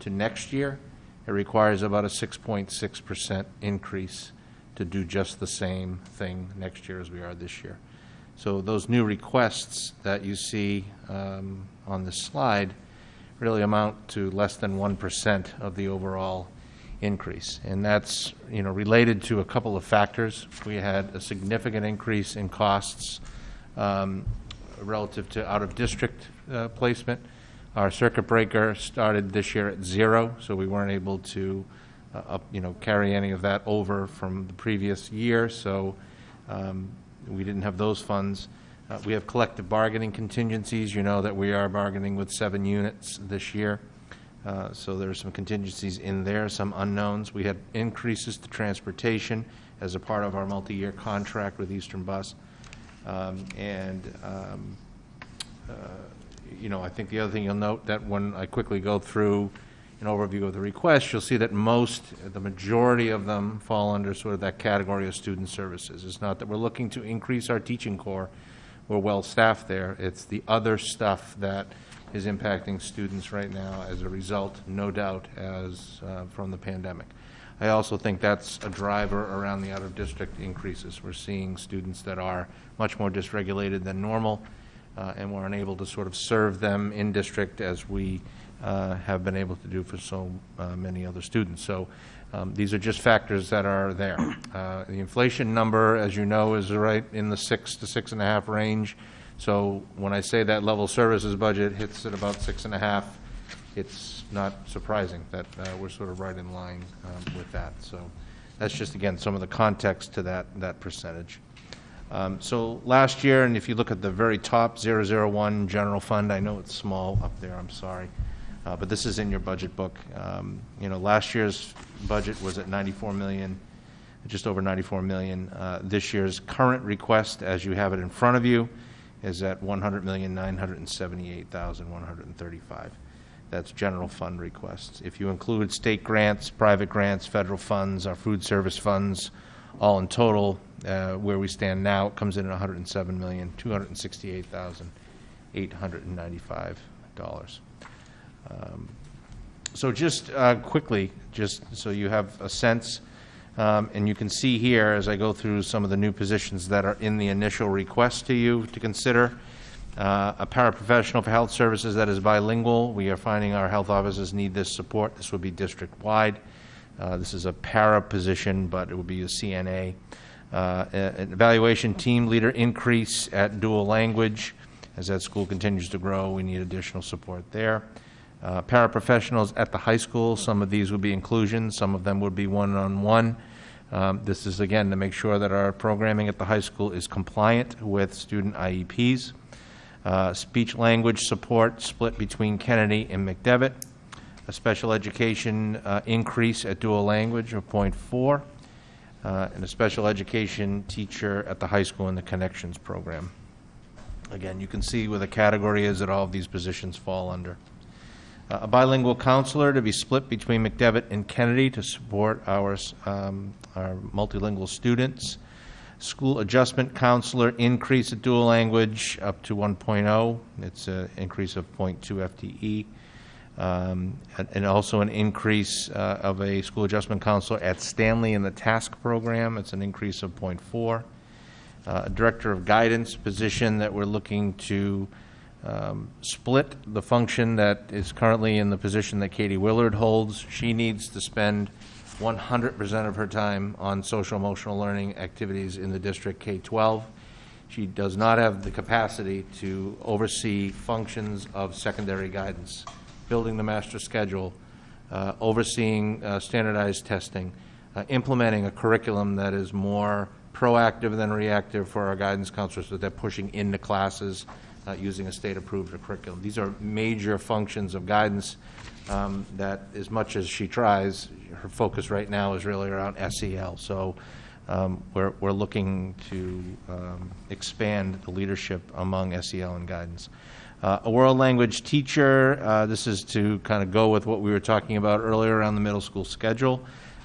to next year, it requires about a 6.6% increase to do just the same thing next year as we are this year. So those new requests that you see um, on this slide really amount to less than 1% of the overall increase. And that's, you know, related to a couple of factors. We had a significant increase in costs um, relative to out-of-district uh, placement. Our circuit breaker started this year at zero, so we weren't able to, uh, up- you know, carry any of that over from the previous year, so um, we didn't have those funds. Uh, We have collective bargaining contingencies. You know that we are bargaining with seven units this year. Uh, So there are some contingencies in there, some unknowns. We had increases to transportation as a part of our multi-year contract with Eastern Bus. Um, And, um, uh, you know, I think the other thing you'll note, that when I quickly go through an overview of the requests, you'll see that most, the majority of them fall under sort of that category of student services. It's not that we're looking to increase our teaching core, we're well-staffed there. It's the other stuff that is impacting students right now as a result, no doubt, as, uh, from the pandemic. I also think that's a driver around the out-of-district increases. We're seeing students that are much more dysregulated than normal, uh, and we're unable to sort of serve them in district as we uh, have been able to do for so uh, many other students. So um, these are just factors that are there. Uh, The inflation number, as you know, is right in the six to six and a half range. So when I say that level services budget hits at about six and a half, it's not surprising that uh, we're sort of right in line um, with that. So that's just, again, some of the context to that, that percentage. Um, So last year, and if you look at the very top, 001 general fund, I know it's small up there, I'm sorry, uh, but this is in your budget book. Um, You know, last year's budget was at 94 million, just over 94 million. Uh, This year's current request, as you have it in front of you, is at 100,978,135. That's general fund requests. If you include state grants, private grants, federal funds, our food service funds, all in total, uh, where we stand now, it comes in at $107,268,895. Um, So just uh, quickly, just so you have a sense, um, and you can see here, as I go through some of the new positions that are in the initial request to you to consider, uh, a paraprofessional for health services that is bilingual. We are finding our health offices need this support. This would be district-wide. Uh, This is a para position, but it would be a CNA. Uh, An evaluation team leader increase at dual language. As that school continues to grow, we need additional support there. Uh, Paraprofessionals at the high school, some of these would be inclusion, some of them would be one-on-one. Um, This is, again, to make sure that our programming at the high school is compliant with student IEPs. Uh, Speech language support split between Kennedy and McDevitt. A special education uh, increase at dual language of .4, uh, and a special education teacher at the high school in the Connections program. Again, you can see where the category is that all of these positions fall under. A bilingual counselor to be split between McDevitt and Kennedy to support our, um, our multilingual students. School adjustment counselor increase at dual language up to 1.0. It's an increase of .2 FTE. Um, And also an increase uh, of a school adjustment counselor at Stanley in the task program. It's an increase of .4 uh, Director of Guidance position that we're looking to um, split the function that is currently in the position that Katie Willard holds. She needs to spend 100% of her time on social emotional learning activities in the district K-12. She does not have the capacity to oversee functions of secondary guidance, building the master schedule, uh, overseeing uh, standardized testing, uh, implementing a curriculum that is more proactive than reactive for our guidance counselors, so they're pushing into classes uh, using a state-approved curriculum. These are major functions of guidance um, that, as much as she tries, her focus right now is really around SEL. So um, we're, we're looking to um, expand the leadership among SEL and guidance. Uh, A world language teacher, uh, this is to kind of go with what we were talking about earlier around the middle school schedule.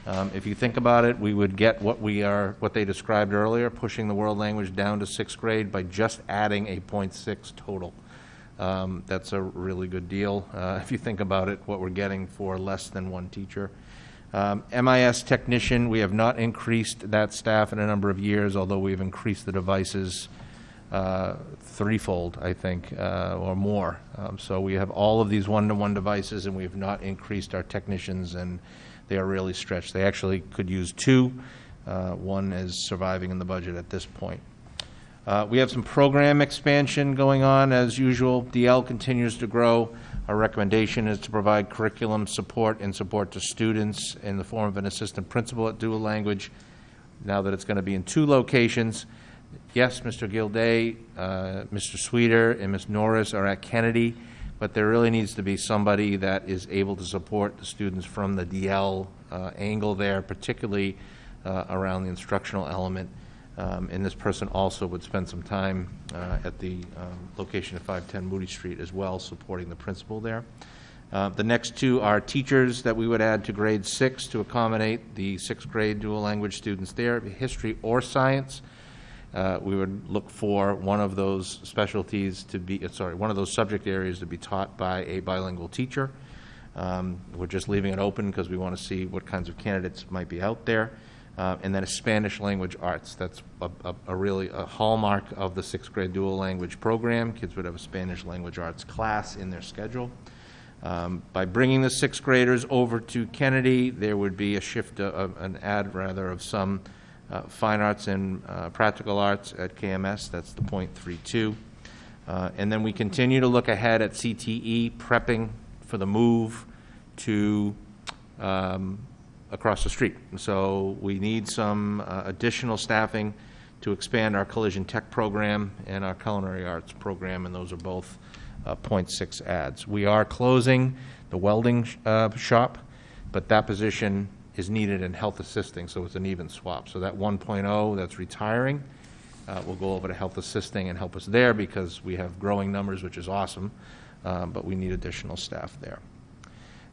Um, If you think about it, we would get what we are, what they described earlier, pushing the world language down to sixth grade by just adding a .6 total. Um, That's a really good deal, uh, if you think about it, what we're getting for less than one teacher. Um, MIS technician, we have not increased that staff in a number of years, although we've increased the devices uh, threefold, I think, uh, or more. Um, So we have all of these one-to-one devices, and we have not increased our technicians, and they are really stretched. They actually could use two. Uh, One is surviving in the budget at this point. Uh, We have some program expansion going on, as usual. DL continues to grow. Our recommendation is to provide curriculum support and support to students in the form of an assistant principal at dual language, now that it's going to be in two locations. Yes, Mr. Gilday, uh, Mr. Sweeter, and Ms. Norris are at Kennedy, but there really needs to be somebody that is able to support the students from the DL uh, angle there, particularly uh, around the instructional element. Um, And this person also would spend some time uh, at the um, location of 510 Moody Street as well, supporting the principal there. Uh, The next two are teachers that we would add to grade six to accommodate the sixth grade dual language students there, history or science. Uh, We would look for one of those specialties to be, uh, sorry, one of those subject areas to be taught by a bilingual teacher. Um, We're just leaving it open because we want to see what kinds of candidates might be out there. Uh, And then a Spanish language arts. That's a- a a really a hallmark of the sixth grade dual language program. Kids would have a Spanish language arts class in their schedule. Um, By bringing the sixth graders over to Kennedy, there would be a shift, uh, an add rather, of some uh, fine arts and uh, practical arts at KMS, that's the .32. Uh, And then we continue to look ahead at CTE, prepping for the move to um, across the street. So we need some uh, additional staffing to expand our collision tech program and our culinary arts program, and those are both uh, .6 ads. We are closing the welding sh- uh, shop, but that position is needed in health assisting, so it's an even swap. So that 1.0 that's retiring uh, will go over to health assisting and help us there because we have growing numbers, which is awesome, uh, but we need additional staff there.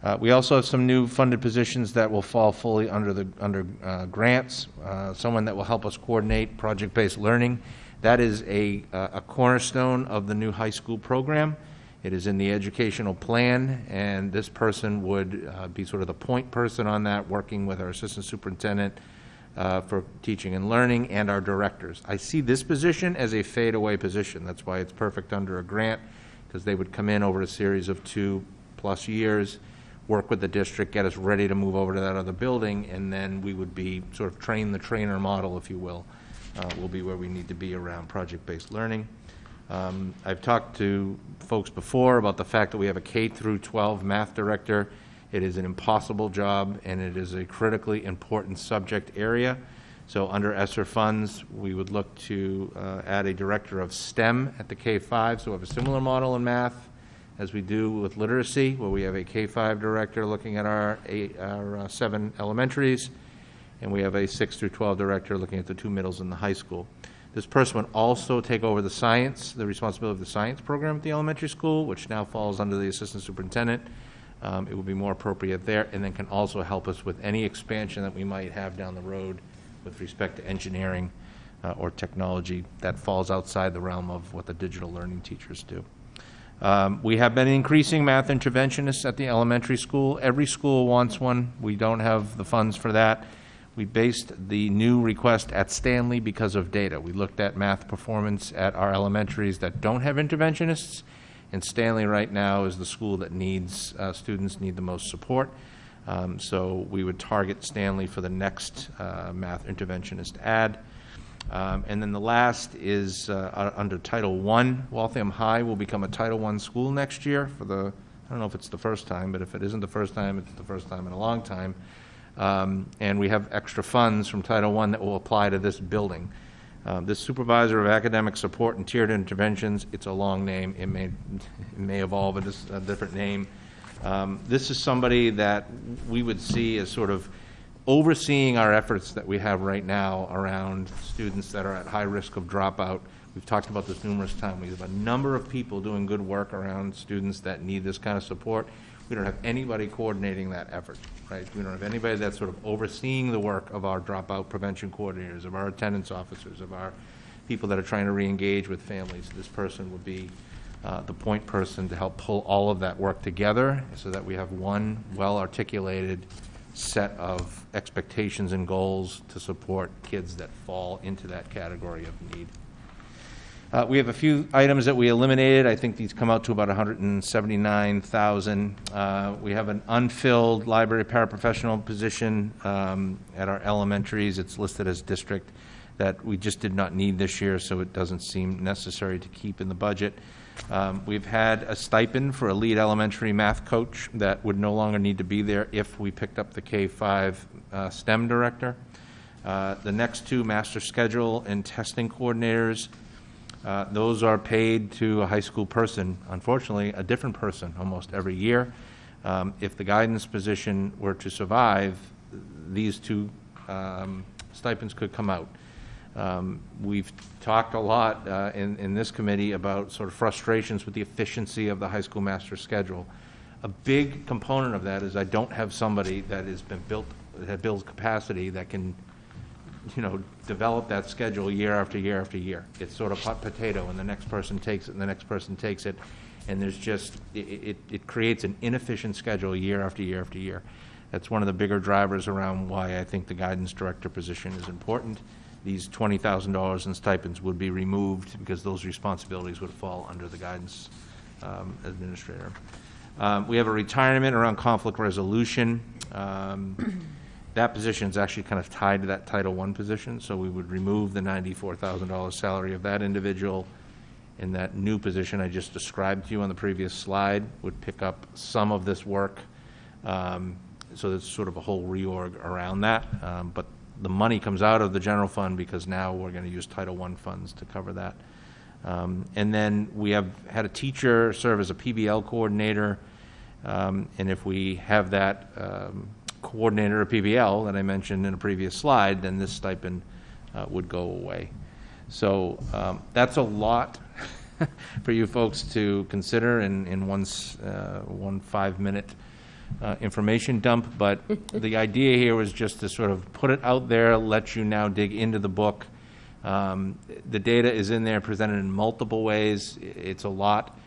Uh, We also have some new funded positions that will fall fully under the, under uh, grants. Uh, Someone that will help us coordinate project-based learning. That is a, uh, a cornerstone of the new high school program. It is in the educational plan, and this person would uh, be sort of the point person on that, working with our assistant superintendent uh, for teaching and learning and our directors. I see this position as a fadeaway position. That's why it's perfect under a grant, because they would come in over a series of two-plus years, work with the district, get us ready to move over to that other building, and then we would be sort of train the trainer model, if you will, uh, will be where we need to be around project-based learning. Um, I've talked to folks before about the fact that we have a K through 12 math director. It is an impossible job, and it is a critically important subject area. So under ESSER funds, we would look to uh, add a director of STEM at the K-5, so we have a similar model in math as we do with literacy, where we have a K-5 director looking at our eight, our uh, seven elementaries, and we have a 6 through 12 director looking at the two middles and the high school. This person would also take over the science, the responsibility of the science program at the elementary school, which now falls under the assistant superintendent. Um, It would be more appropriate there, and then can also help us with any expansion that we might have down the road with respect to engineering uh, or technology that falls outside the realm of what the digital learning teachers do. Um, We have been increasing math interventionists at the elementary school. Every school wants one. We don't have the funds for that. We based the new request at Stanley because of data. We looked at math performance at our elementaries that don't have interventionists, and Stanley right now is the school that needs, uh, students need the most support. Um, So we would target Stanley for the next uh, math interventionist ad. Um, And then the last is uh, under Title I. Waltham High will become a Title I school next year for the, I don't know if it's the first time, but if it isn't the first time, it's the first time in a long time. Um, And we have extra funds from Title I that will apply to this building. Um, This supervisor of academic support and tiered interventions, it's a long name, it may, it may evolve into a different name. Um, This is somebody that we would see as sort of overseeing our efforts that we have right now around students that are at high risk of dropout. We've talked about this numerous times. We have a number of people doing good work around students that need this kind of support. We don't have anybody coordinating that effort, right? We don't have anybody that's sort of overseeing the work of our dropout prevention coordinators, of our attendance officers, of our people that are trying to reengage with families. This person would be uh, the point person to help pull all of that work together so that we have one well-articulated set of expectations and goals to support kids that fall into that category of need. Uh, We have a few items that we eliminated. I think these come out to about 179,000. Uh, We have an unfilled library paraprofessional position um, at our elementaries. It's listed as district that we just did not need this year, so it doesn't seem necessary to keep in the budget. Um, We've had a stipend for a lead elementary math coach that would no longer need to be there if we picked up the K-5 uh, STEM director. Uh, The next two, master schedule and testing coordinators, uh, Those are paid to a high school person, unfortunately, a different person almost every year. Um, If the guidance position were to survive, these two um, stipends could come out. Um, We've talked a lot uh, in, in this committee about sort of frustrations with the efficiency of the high school master schedule. A big component of that is I don't have somebody that has been built, that builds capacity that can you know, develop that schedule year after year after year. It's sort of hot potato, and the next person takes it, and the next person takes it, and there's just, it, it, it creates an inefficient schedule year after year after year. That's one of the bigger drivers around why I think the guidance director position is important. These twenty thousand dollars in stipends would be removed because those responsibilities would fall under the guidance um, administrator. Um, We have a retirement around conflict resolution. Um, That position is actually kind of tied to that Title I position, so we would remove the $94,000 salary of that individual. And that new position I just described to you on the previous slide would pick up some of this work. Um, So there's sort of a whole reorg around that. Um, But the money comes out of the general fund because now we're going to use Title I funds to cover that. Um, And then we have had a teacher serve as a PBL coordinator. Um, And if we have that um, coordinator of PBL that I mentioned in a previous slide, then this stipend uh, would go away. So um, that's a lot for you folks to consider in, in one, uh, one five-minute uh, information dump, but the idea here was just to sort of put it out there, let you now dig into the book. Um, The data is in there, presented in multiple ways. It's a lot.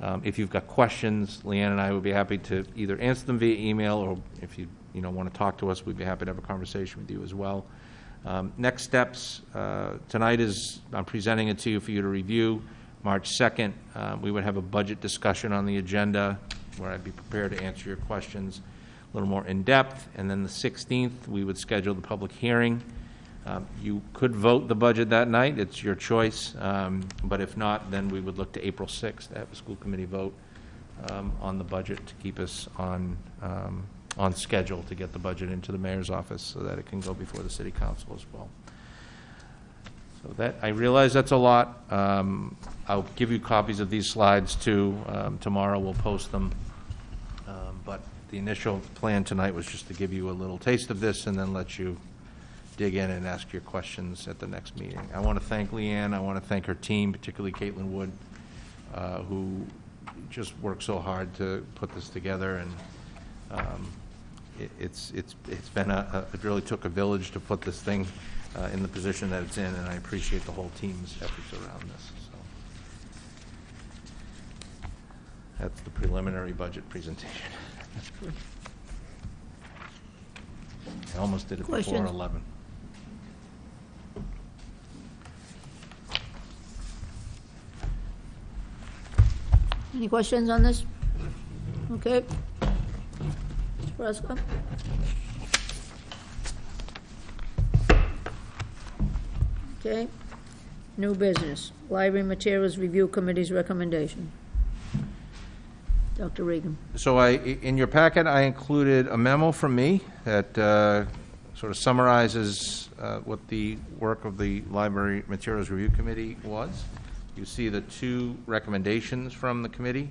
Um, If you've got questions, Leanne and I would be happy to either answer them via email, or if you, you know, want to talk to us, we'd be happy to have a conversation with you as well. Um, Next steps, uh, tonight is, I'm presenting it to you for you to review. March 2nd, uh, we would have a budget discussion on the agenda, where I'd be prepared to answer your questions a little more in-depth. And then the 16th, we would schedule the public hearing. Um, You could vote the budget that night, it's your choice, um, but if not, then we would look to April 6th to have a school committee vote um, on the budget to keep us on, um, on schedule to get the budget into the mayor's office so that it can go before the city council as well. So that, I realize that's a lot. Um, I'll give you copies of these slides too. Um, Tomorrow we'll post them. Um, But the initial plan tonight was just to give you a little taste of this and then let you dig in and ask your questions at the next meeting. I want to thank Leanne, I want to thank her team, particularly Caitlin Wood, uh, who just worked so hard to put this together, and um, it's, it's, it's been a, a- it really took a village to put this thing uh, in the position that it's in, and I appreciate the whole team's efforts around this, so. That's the preliminary budget presentation. I almost did it before Questions? 11. Any questions on this? Okay. Prescott? Okay. New business, Library Materials Review Committee's recommendation. Dr. Regan. So I, in your packet, I included a memo from me that uh, sort of summarizes uh, what the work of the Library Materials Review Committee was. You see the two recommendations from the committee,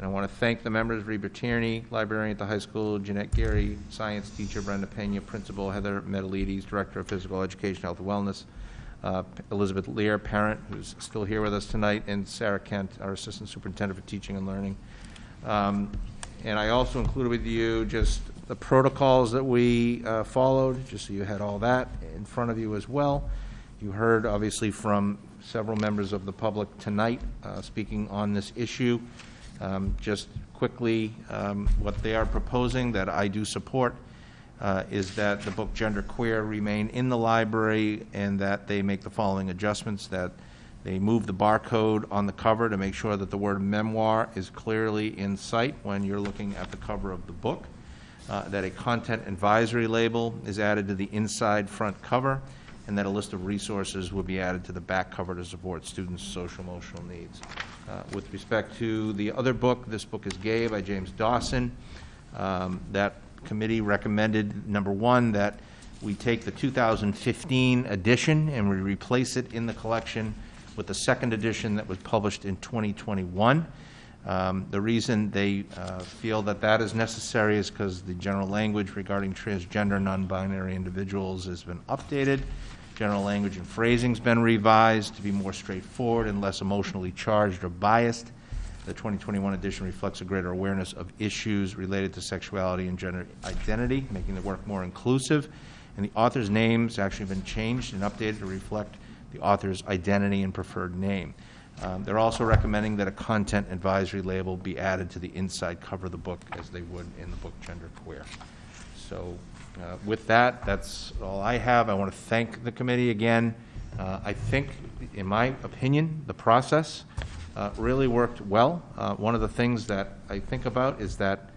and I want to thank the members, Reba Tierney, librarian at the high school, Jeanette Gary, science teacher, Brenda Pena, principal, Heather Metalides, director of physical education, health and wellness, uh, Elizabeth Lear, parent, who's still here with us tonight, and Sarah Kent, our assistant superintendent for teaching and learning. Um, And I also included with you just the protocols that we uh, followed, just so you had all that in front of you as well. You heard, obviously, from several members of the public tonight uh, speaking on this issue. Um, Just quickly, um, what they are proposing, that I do support, uh, is that the book Gender Queer remain in the library and that they make the following adjustments, that they move the barcode on the cover to make sure that the word memoir is clearly in sight when you're looking at the cover of the book, uh, that a content advisory label is added to the inside front cover, and that a list of resources will be added to the back cover to support students' social emotional needs. Uh, With respect to the other book, this book is Gay by James Dawson. Um, That committee recommended, number one, that we take the 2015 edition and we replace it in the collection with the second edition that was published in 2021. Um, The reason they uh, feel that that is necessary is because the general language regarding transgender, non-binary individuals has been updated. General language and phrasing's been revised to be more straightforward and less emotionally charged or biased. The 2021 edition reflects a greater awareness of issues related to sexuality and gender identity, making the work more inclusive. And the author's name's actually been changed and updated to reflect the author's identity and preferred name. Um, They're also recommending that a content advisory label be added to the inside cover of the book as they would in the book Gender Queer. So uh, with that, that's all I have. I want to thank the committee again. Uh, I think, in my opinion, the process uh, really worked well. Uh, One of the things that I think about is that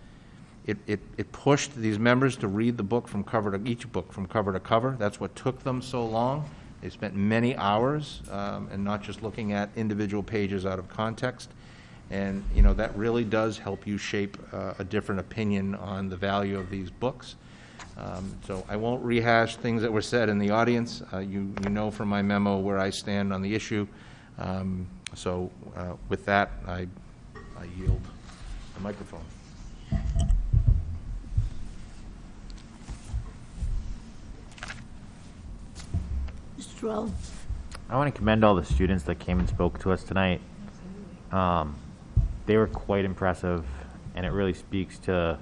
it, it, it pushed these members to read the book from cover to, each book from cover to cover. That's what took them so long. They spent many hours, um, and not just looking at individual pages out of context. And, you know, that really does help you shape uh, a different opinion on the value of these books. Um, So I won't rehash things that were said in the audience. Uh, You, you know from my memo where I stand on the issue. Um, So uh, with that, I, I yield the microphone. Mr. Terrell? I want to commend all the students that came and spoke to us tonight. Um, they were quite impressive, and it really speaks to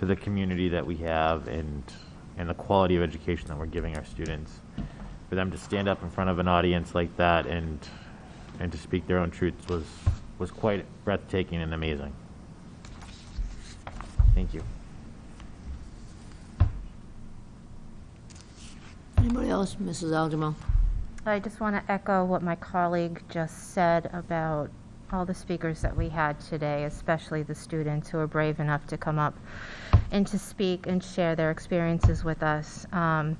to the community that we have and and the quality of education that we're giving our students. For them to stand up in front of an audience like that and and to speak their own truths was was quite breathtaking and amazing. Thank you. Anybody else? Mrs. Al-Jamal? I just want to echo what my colleague just said about all the speakers that we had today, especially the students who were brave enough to come up and to speak and share their experiences with us. Um,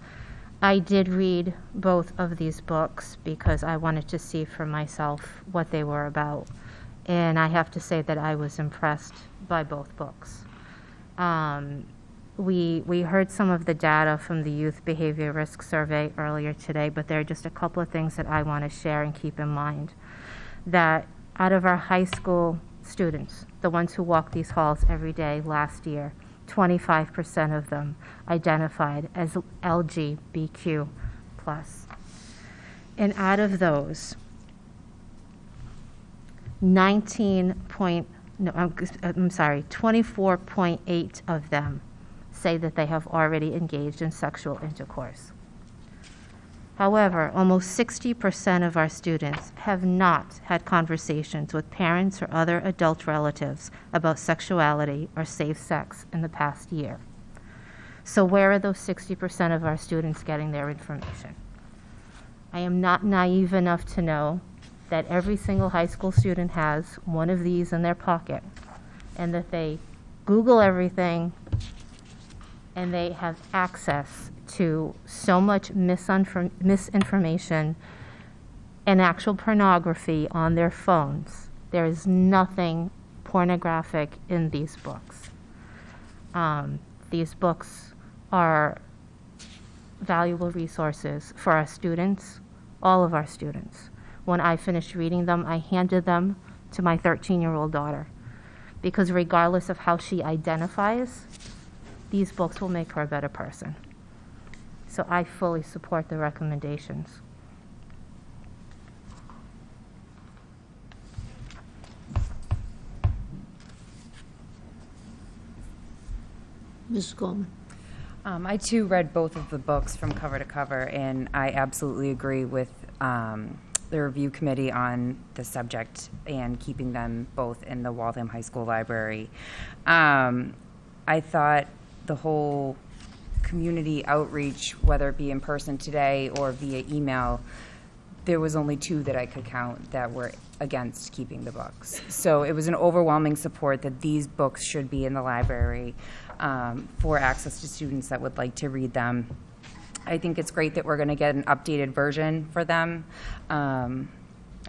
I did read both of these books because I wanted to see for myself what they were about. And I have to say that I was impressed by both books. Um, we, we heard some of the data from the Youth Behavior Risk Survey earlier today, but there are just a couple of things that I want to share and keep in mind. That out of our high school students, the ones who walk these halls every day last year, 25% of them identified as LGBTQ+. And out of those, 19 point, no, I'm, I'm sorry, 24.8 of them say that they have already engaged in sexual intercourse. However, almost 60% of our students have not had conversations with parents or other adult relatives about sexuality or safe sex in the past year. So, where are those 60% of our students getting their information? I am not naive enough to know that every single high school student has one of these in their pocket and that they Google everything and they have access to so much misinform- misinformation and actual pornography on their phones. There is nothing pornographic in these books. Um, these books are valuable resources for our students, all of our students. When I finished reading them, I handed them to my 13 year old daughter because, regardless of how she identifies, these books will make her a better person. So I fully support the recommendations. Mrs. Coleman? Um, I too read both of the books from cover to cover, and I absolutely agree with um, the review committee on the subject and keeping them both in the Waltham High School library. Um, I thought the whole community outreach, whether it be in person today or via email, there was only two that I could count that were against keeping the books. So it was an overwhelming support that these books should be in the library um, for access to students that would like to read them. I think it's great that we're going to get an updated version for them. Um,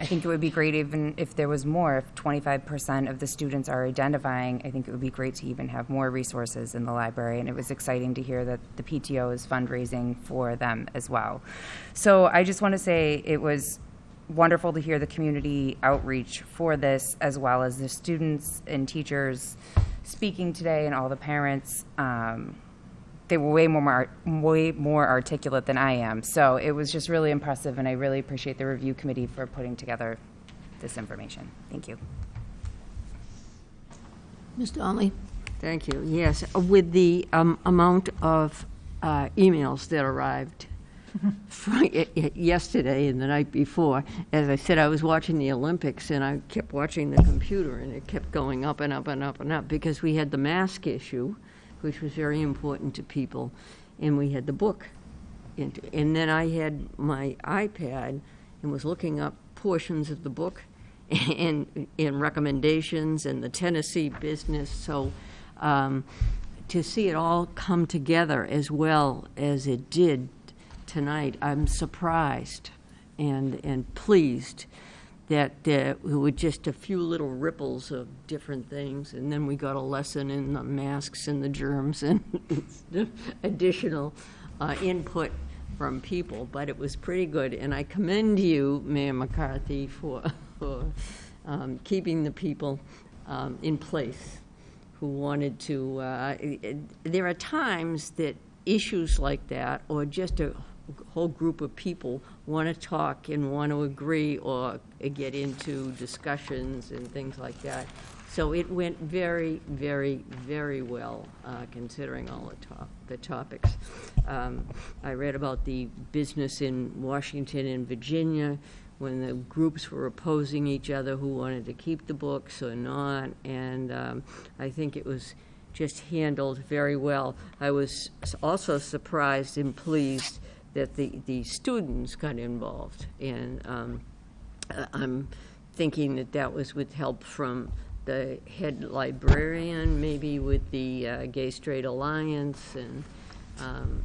I think it would be great even if there was more, if 25% of the students are identifying, I think it would be great to even have more resources in the library. And it was exciting to hear that the PTO is fundraising for them as well. So I just want to say it was wonderful to hear the community outreach for this, as well as the students and teachers speaking today and all the parents. Um, they were way more way more articulate than I am. So it was just really impressive, and I really appreciate the review committee for putting together this information. Thank you. Mr. Donnelly? Thank you. Yes, with the um, amount of uh, emails that arrived fr- yesterday and the night before, as I said, I was watching the Olympics and I kept watching the computer and it kept going up and up and up and up because we had the mask issue, which was very important to people, and we had the book. And, and then I had my iPad and was looking up portions of the book and, and recommendations and the Tennessee business. So um, to see it all come together as well as it did tonight, I'm surprised and, and pleased that uh, were just a few little ripples of different things, and then we got a lesson in the masks and the germs and additional uh, input from people, but it was pretty good. And I commend you, Mayor McCarthy, for, for um, keeping the people um, in place who wanted to. Uh, there are times that issues like that, or just a whole group of people want to talk and want to agree or get into discussions and things like that. So it went very, very, very well, uh, considering all the top, the topics. Um, I read about the business in Washington and Virginia, when the groups were opposing each other, who wanted to keep the books or not, and um, I think it was just handled very well. I was also surprised and pleased that the, the students got involved. And um, uh, I'm thinking that that was with help from the head librarian, maybe with the uh, Gay Straight Alliance, and um,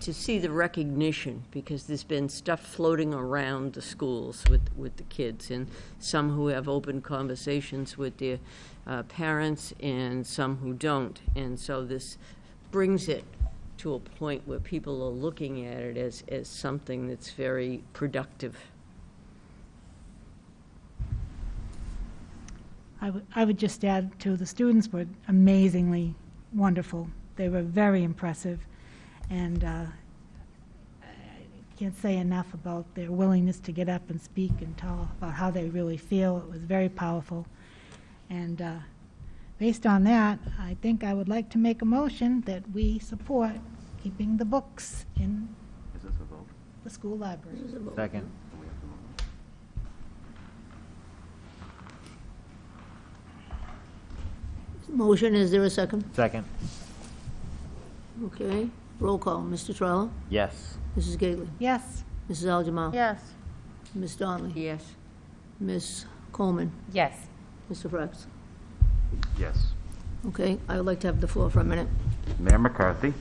to see the recognition, because there's been stuff floating around the schools with, with the kids, and some who have open conversations with their uh, parents, and some who don't. And so this brings it to a point where people are looking at it as, as something that's very productive. I would, I would just add to the students were amazingly wonderful. They were very impressive, and uh, I can't say enough about their willingness to get up and speak and tell about how they really feel. It was very powerful, and uh, based on that, I think I would like to make a motion that we support keeping the books in Is this a vote? the school library. Second. Motion, is there a second? Second. Okay, roll call. Mr. Trello? Yes. Mrs. Gately? Yes, Mrs. Al-Jamal? Yes. Ms. Donnelly? Yes. Ms. Coleman? Yes. Mr. Frex? Yes. Okay, I would like to have the floor for a minute. Mayor McCarthy?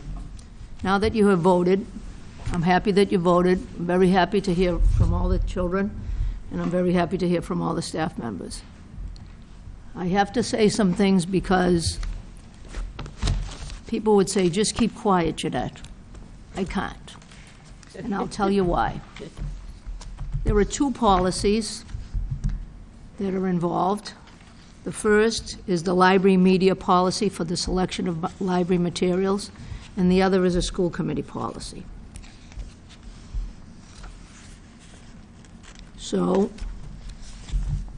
Now that you have voted, I'm happy that you voted. I'm very happy to hear from all the children, and I'm very happy to hear from all the staff members. I have to say some things because people would say, just keep quiet, Jeannette. I can't. And I'll tell you why. There are two policies that are involved. The first is the library media policy for the selection of library materials, and the other is a school committee policy. So,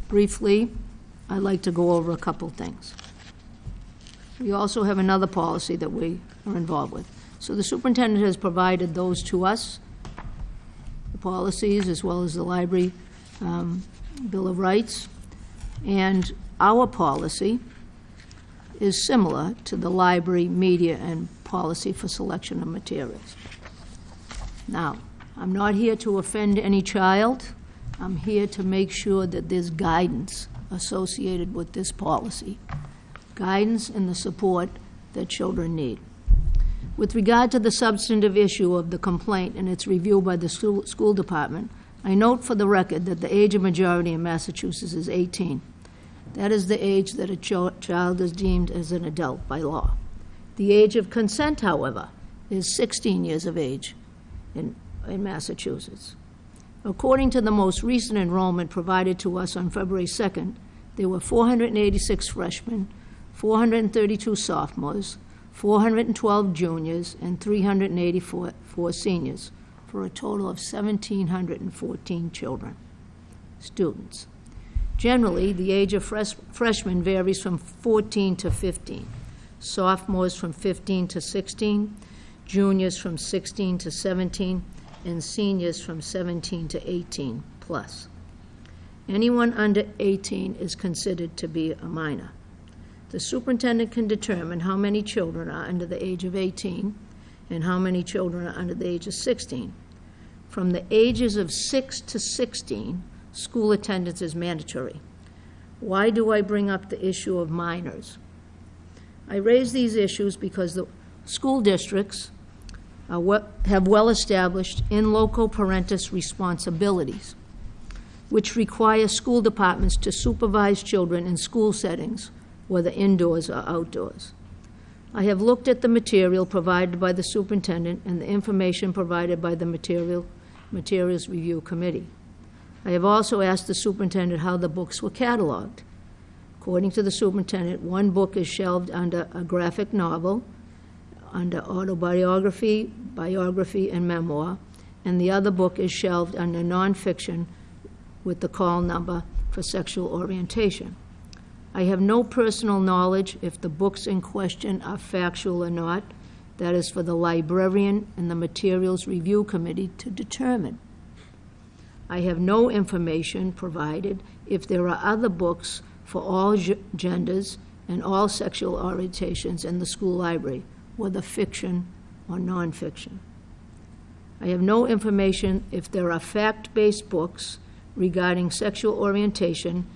briefly, I'd like to go over a couple things. We also have another policy that we are involved with. So the superintendent has provided those to us, the policies, as well as the library um, Bill of Rights. And our policy is similar to the library, media, and policy for selection of materials. Now, I'm not here to offend any child. I'm here to make sure that there's guidance associated with this policy. Guidance and the support that children need. With regard to the substantive issue of the complaint and its review by the school, school department, I note for the record that the age of majority in Massachusetts is 18. That is the age that a cho- child is deemed as an adult by law. The age of consent, however, is 16 years of age in, in Massachusetts. According to the most recent enrollment provided to us on February 2nd, there were 486 freshmen, 432 sophomores, 412 juniors, and 384 four seniors, for a total of 1,714 children, students. Generally, the age of fresh- freshmen varies from 14 to 15, sophomores from 15 to 16, juniors from 16 to 17, and seniors from 17 to 18 plus. Anyone under 18 is considered to be a minor. The superintendent can determine how many children are under the age of 18 and how many children are under the age of 16. From the ages of 6 to 16, school attendance is mandatory. Why do I bring up the issue of minors? I raise these issues because the school districts have well-established in loco parentis responsibilities, which require school departments to supervise children in school settings, whether indoors or outdoors. I have looked at the material provided by the superintendent and the information provided by the material, Materials Review Committee. I have also asked the superintendent how the books were cataloged. According to the superintendent, one book is shelved under a graphic novel, under autobiography, biography, and memoir, and the other book is shelved under nonfiction with the call number for sexual orientation. I have no personal knowledge if the books in question are factual or not. That is for the librarian and the Materials Review Committee to determine. I have no information provided if there are other books for all ge- genders and all sexual orientations in the school library, whether fiction or nonfiction. I have no information if there are fact-based books regarding sexual orientation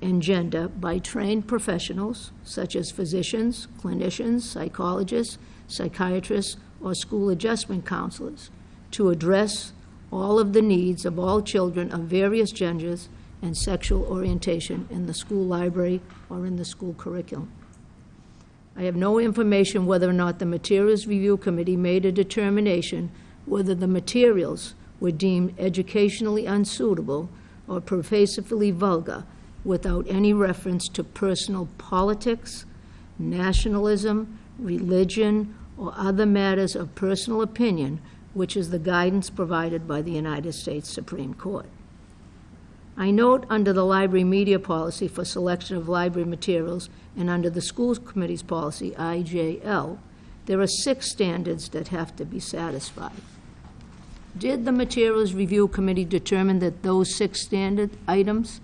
and gender by trained professionals such as physicians, clinicians, psychologists, psychiatrists, or school adjustment counselors to address all of the needs of all children of various genders and sexual orientation in the school library or in the school curriculum. I have no information whether or not the Materials Review Committee made a determination whether the materials were deemed educationally unsuitable or pervasively vulgar without any reference to personal politics, nationalism, religion, or other matters of personal opinion, which is the guidance provided by the United States Supreme Court. I note under the library media policy for selection of library materials and under the schools committee's policy, IJL, there are six standards that have to be satisfied. Did the Materials Review Committee determine that those six standard items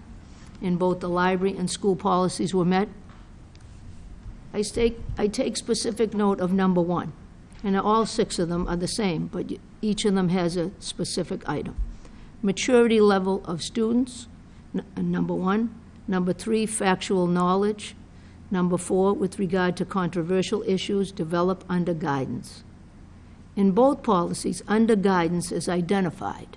in both the library and school policies were met? I I take specific note of number one, and all six of them are the same, but each of them has a specific item. Maturity level of students, uh, number one. Number three, factual knowledge. Number four, with regard to controversial issues, develop under guidance. In both policies, under guidance is identified,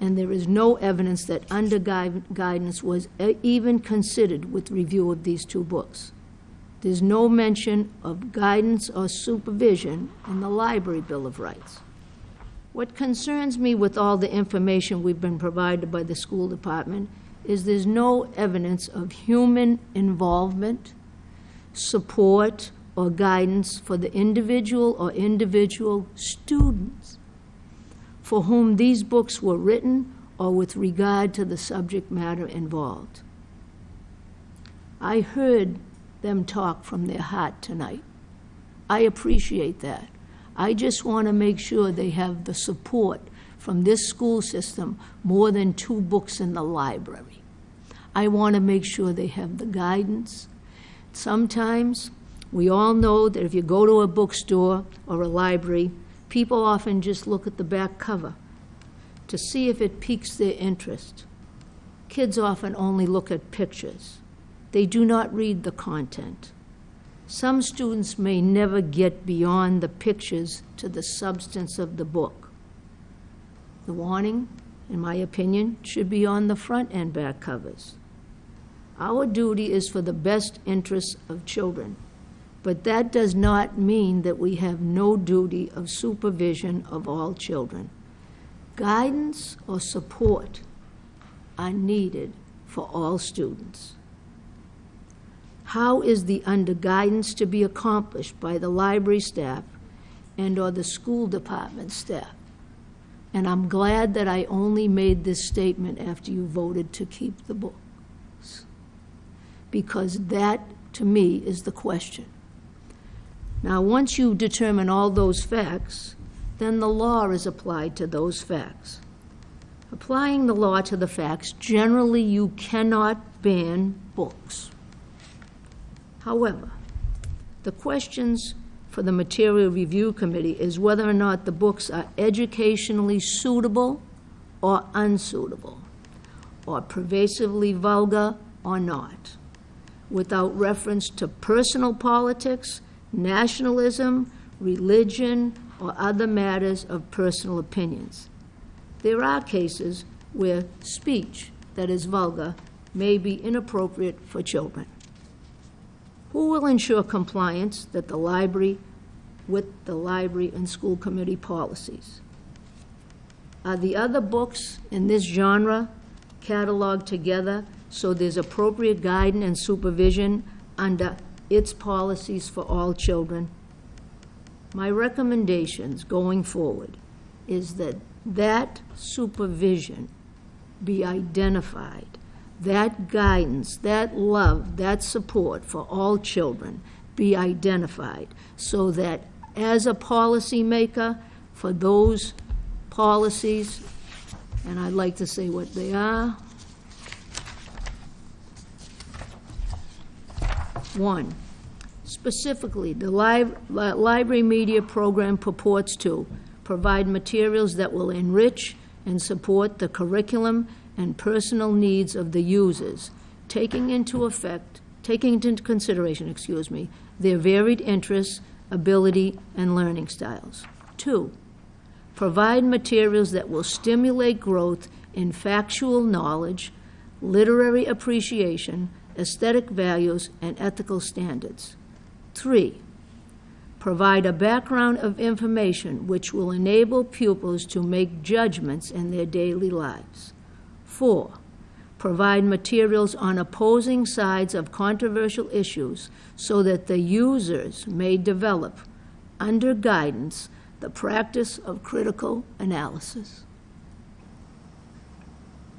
and there is no evidence that under gui- guidance was uh, even considered with review of these two books. There's no mention of guidance or supervision in the Library Bill of Rights. What concerns me with all the information we've been provided by the school department is there's no evidence of human involvement, support, or guidance for the individual or individual students for whom these books were written or with regard to the subject matter involved. I heard them talk from their heart tonight. I appreciate that. I just want to make sure they have the support from this school system more than two books in the library. I want to make sure they have the guidance. Sometimes, we all know that if you go to a bookstore or a library, people often just look at the back cover to see if it piques their interest. Kids often only look at pictures. They do not read the content. Some students may never get beyond the pictures to the substance of the book. The warning, in my opinion, should be on the front and back covers. Our duty is for the best interests of children, but that does not mean that we have no duty of supervision of all children. Guidance or support are needed for all students. How is the under guidance to be accomplished by the library staff and/or the school department staff? And I'm glad that I only made this statement after you voted to keep the books. Because that, to me, is the question. Now, once you determine all those facts, then the law is applied to those facts. Applying the law to the facts, generally you cannot ban books. However, the questions for the Material Review Committee is whether or not the books are educationally suitable or unsuitable, or pervasively vulgar or not, without reference to personal politics, nationalism, religion, or other matters of personal opinions. There are cases where speech that is vulgar may be inappropriate for children. Who will ensure compliance that the library, with the library and school committee policies? Are the other books in this genre cataloged together so there's appropriate guidance and supervision under its policies for all children? My recommendations going forward is that that supervision be identified, that guidance, that love, that support for all children be identified, so that as a policymaker, for those policies, and I'd like to say what they are. One, specifically, the li- li- library media program purports to provide materials that will enrich and support the curriculum and personal needs of the users, taking into effect, taking into consideration, excuse me, their varied interests, ability, and learning styles. Two, provide materials that will stimulate growth in factual knowledge, literary appreciation, aesthetic values, and ethical standards. Three, provide a background of information which will enable pupils to make judgments in their daily lives. Four, provide materials on opposing sides of controversial issues so that the users may develop, under guidance, the practice of critical analysis.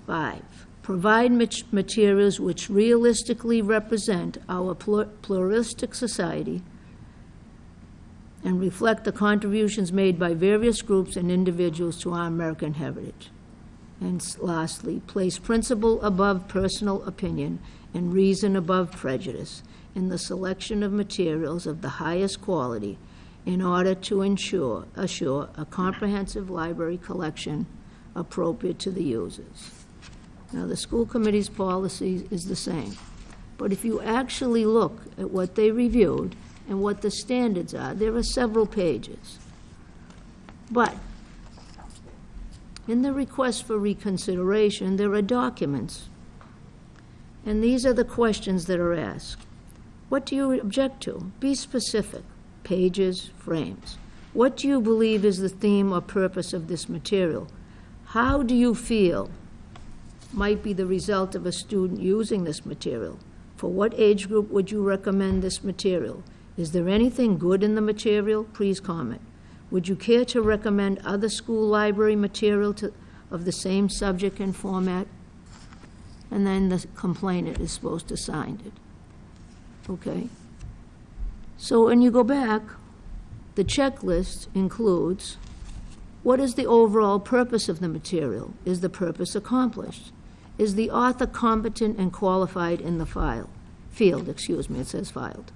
Five, provide materials which realistically represent our pluralistic society and reflect the contributions made by various groups and individuals to our American heritage. And lastly, place principle above personal opinion and reason above prejudice in the selection of materials of the highest quality in order to ensure, assure a comprehensive library collection appropriate to the users. Now, the school committee's policy is the same. But if you actually look at what they reviewed and what the standards are, there are several pages. But in the request for reconsideration, there are documents. And these are the questions that are asked. What do you object to? Be specific. Pages, frames. What do you believe is the theme or purpose of this material? How do you feel might be the result of a student using this material? For what age group would you recommend this material? Is there anything good in the material? Please comment. Would you care to recommend other school library material to, of the same subject and format? And then the complainant is supposed to sign it. Okay? So when you go back, the checklist includes what is the overall purpose of the material? Is the purpose accomplished? Is the author competent and qualified in the file? Field, excuse me, it says filed.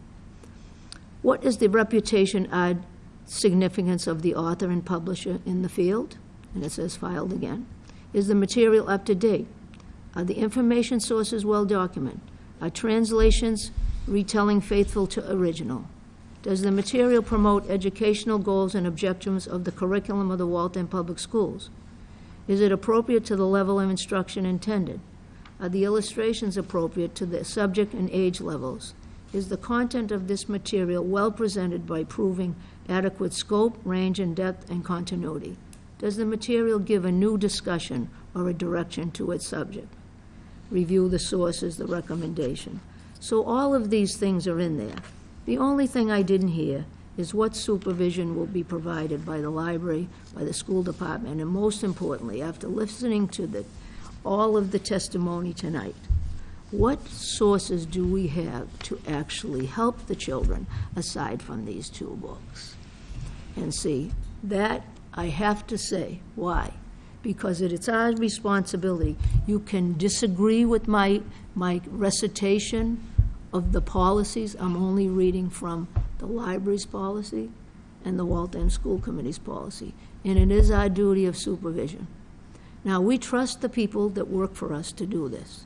What is the reputation and significance of the author and publisher in the field? And it says filed again. Is the material up to date? Are the information sources well documented? Are translations retelling faithful to original? Does the material promote educational goals and objectives of the curriculum of the Waltham Public Schools? Is it appropriate to the level of instruction intended? Are the illustrations appropriate to the subject and age levels? Is the content of this material well presented by proving adequate scope, range, and depth and continuity? Does the material give a new discussion or a direction to its subject? Review the sources, the recommendation. So all of these things are in there. The only thing I didn't hear is what supervision will be provided by the library, by the school department, and most importantly, after listening to the, all of the testimony tonight, what sources do we have to actually help the children aside from these two books? And see, that I have to say, why? Because it is our responsibility. You can disagree with my, my recitation of the policies. I'm only reading from the library's policy and the Waltham School Committee's policy. And it is our duty of supervision. Now, we trust the people that work for us to do this.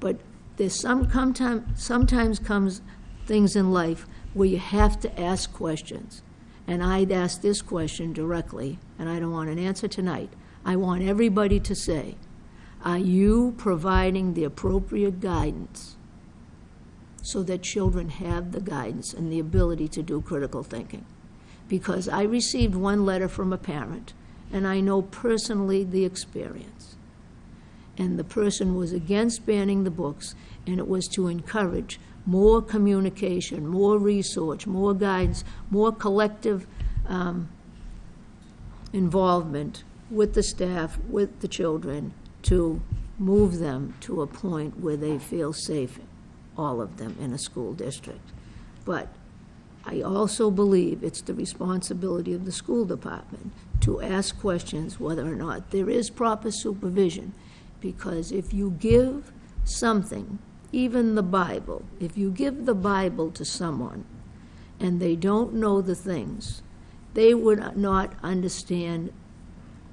But there's some, come sometimes comes things in life where you have to ask questions. And I'd ask this question directly, and I don't want an answer tonight. I want everybody to say, are you providing the appropriate guidance so that children have the guidance and the ability to do critical thinking? Because I received one letter from a parent, and I know personally the experience and the person was against banning the books, and it was to encourage more communication, more research, more guidance, more collective um, involvement with the staff, with the children, to move them to a point where they feel safe, all of them, in a school district. But I also believe it's the responsibility of the school department to ask questions whether or not there is proper supervision. Because if you give something, even the Bible, if you give the Bible to someone and they don't know the things, they would not understand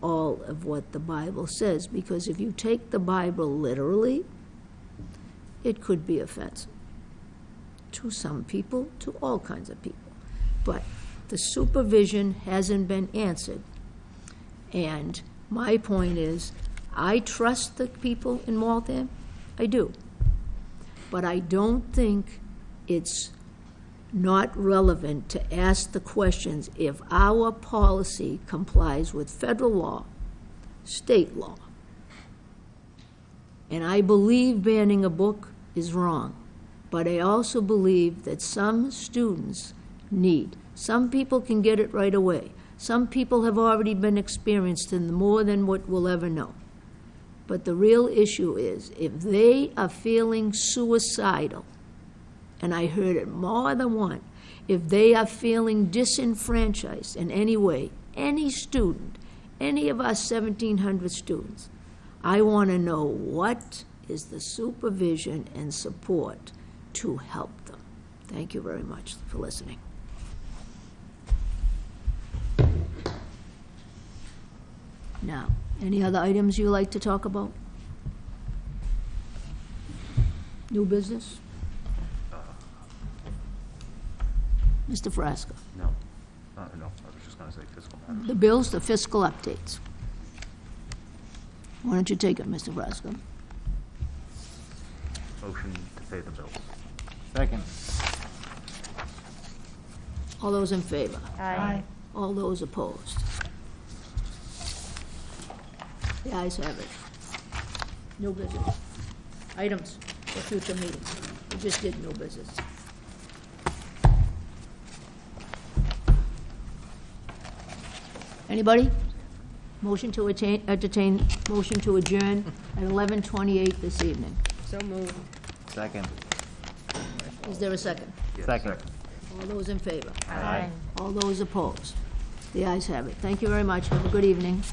all of what the Bible says. Because if you take the Bible literally, it could be offensive to some people, to all kinds of people. But the supervision hasn't been answered. And my point is, I trust the people in Waltham, I do. But I don't think it's not relevant to ask the questions if our policy complies with federal law, state law. And I believe banning a book is wrong, but I also believe that some students need. Some people can get it right away. Some people have already been experienced in more than what we'll ever know. But the real issue is if they are feeling suicidal, and I heard it more than one, if they are feeling disenfranchised in any way, any student, any of our 1,700 students, I want to know what is the supervision and support to help them. Thank you very much for listening. Now, any other items you like to talk about? New business? Mr. Frasca, No. Uh, no, I was just gonna say fiscal matters. the bills, the fiscal updates. Why don't you take it, Mr. Frasca? Motion to pay the bills. Second. All those in favor? Aye. All those opposed? The ayes have it. New business. Items for future meetings. We just did new business. Anybody? Motion to attain, entertain, motion to adjourn at eleven twenty-eight this evening. So moved. Second. Is there a second? Second. All those in favor? Aye. All those opposed? The ayes have it. Thank you very much. Have a good evening.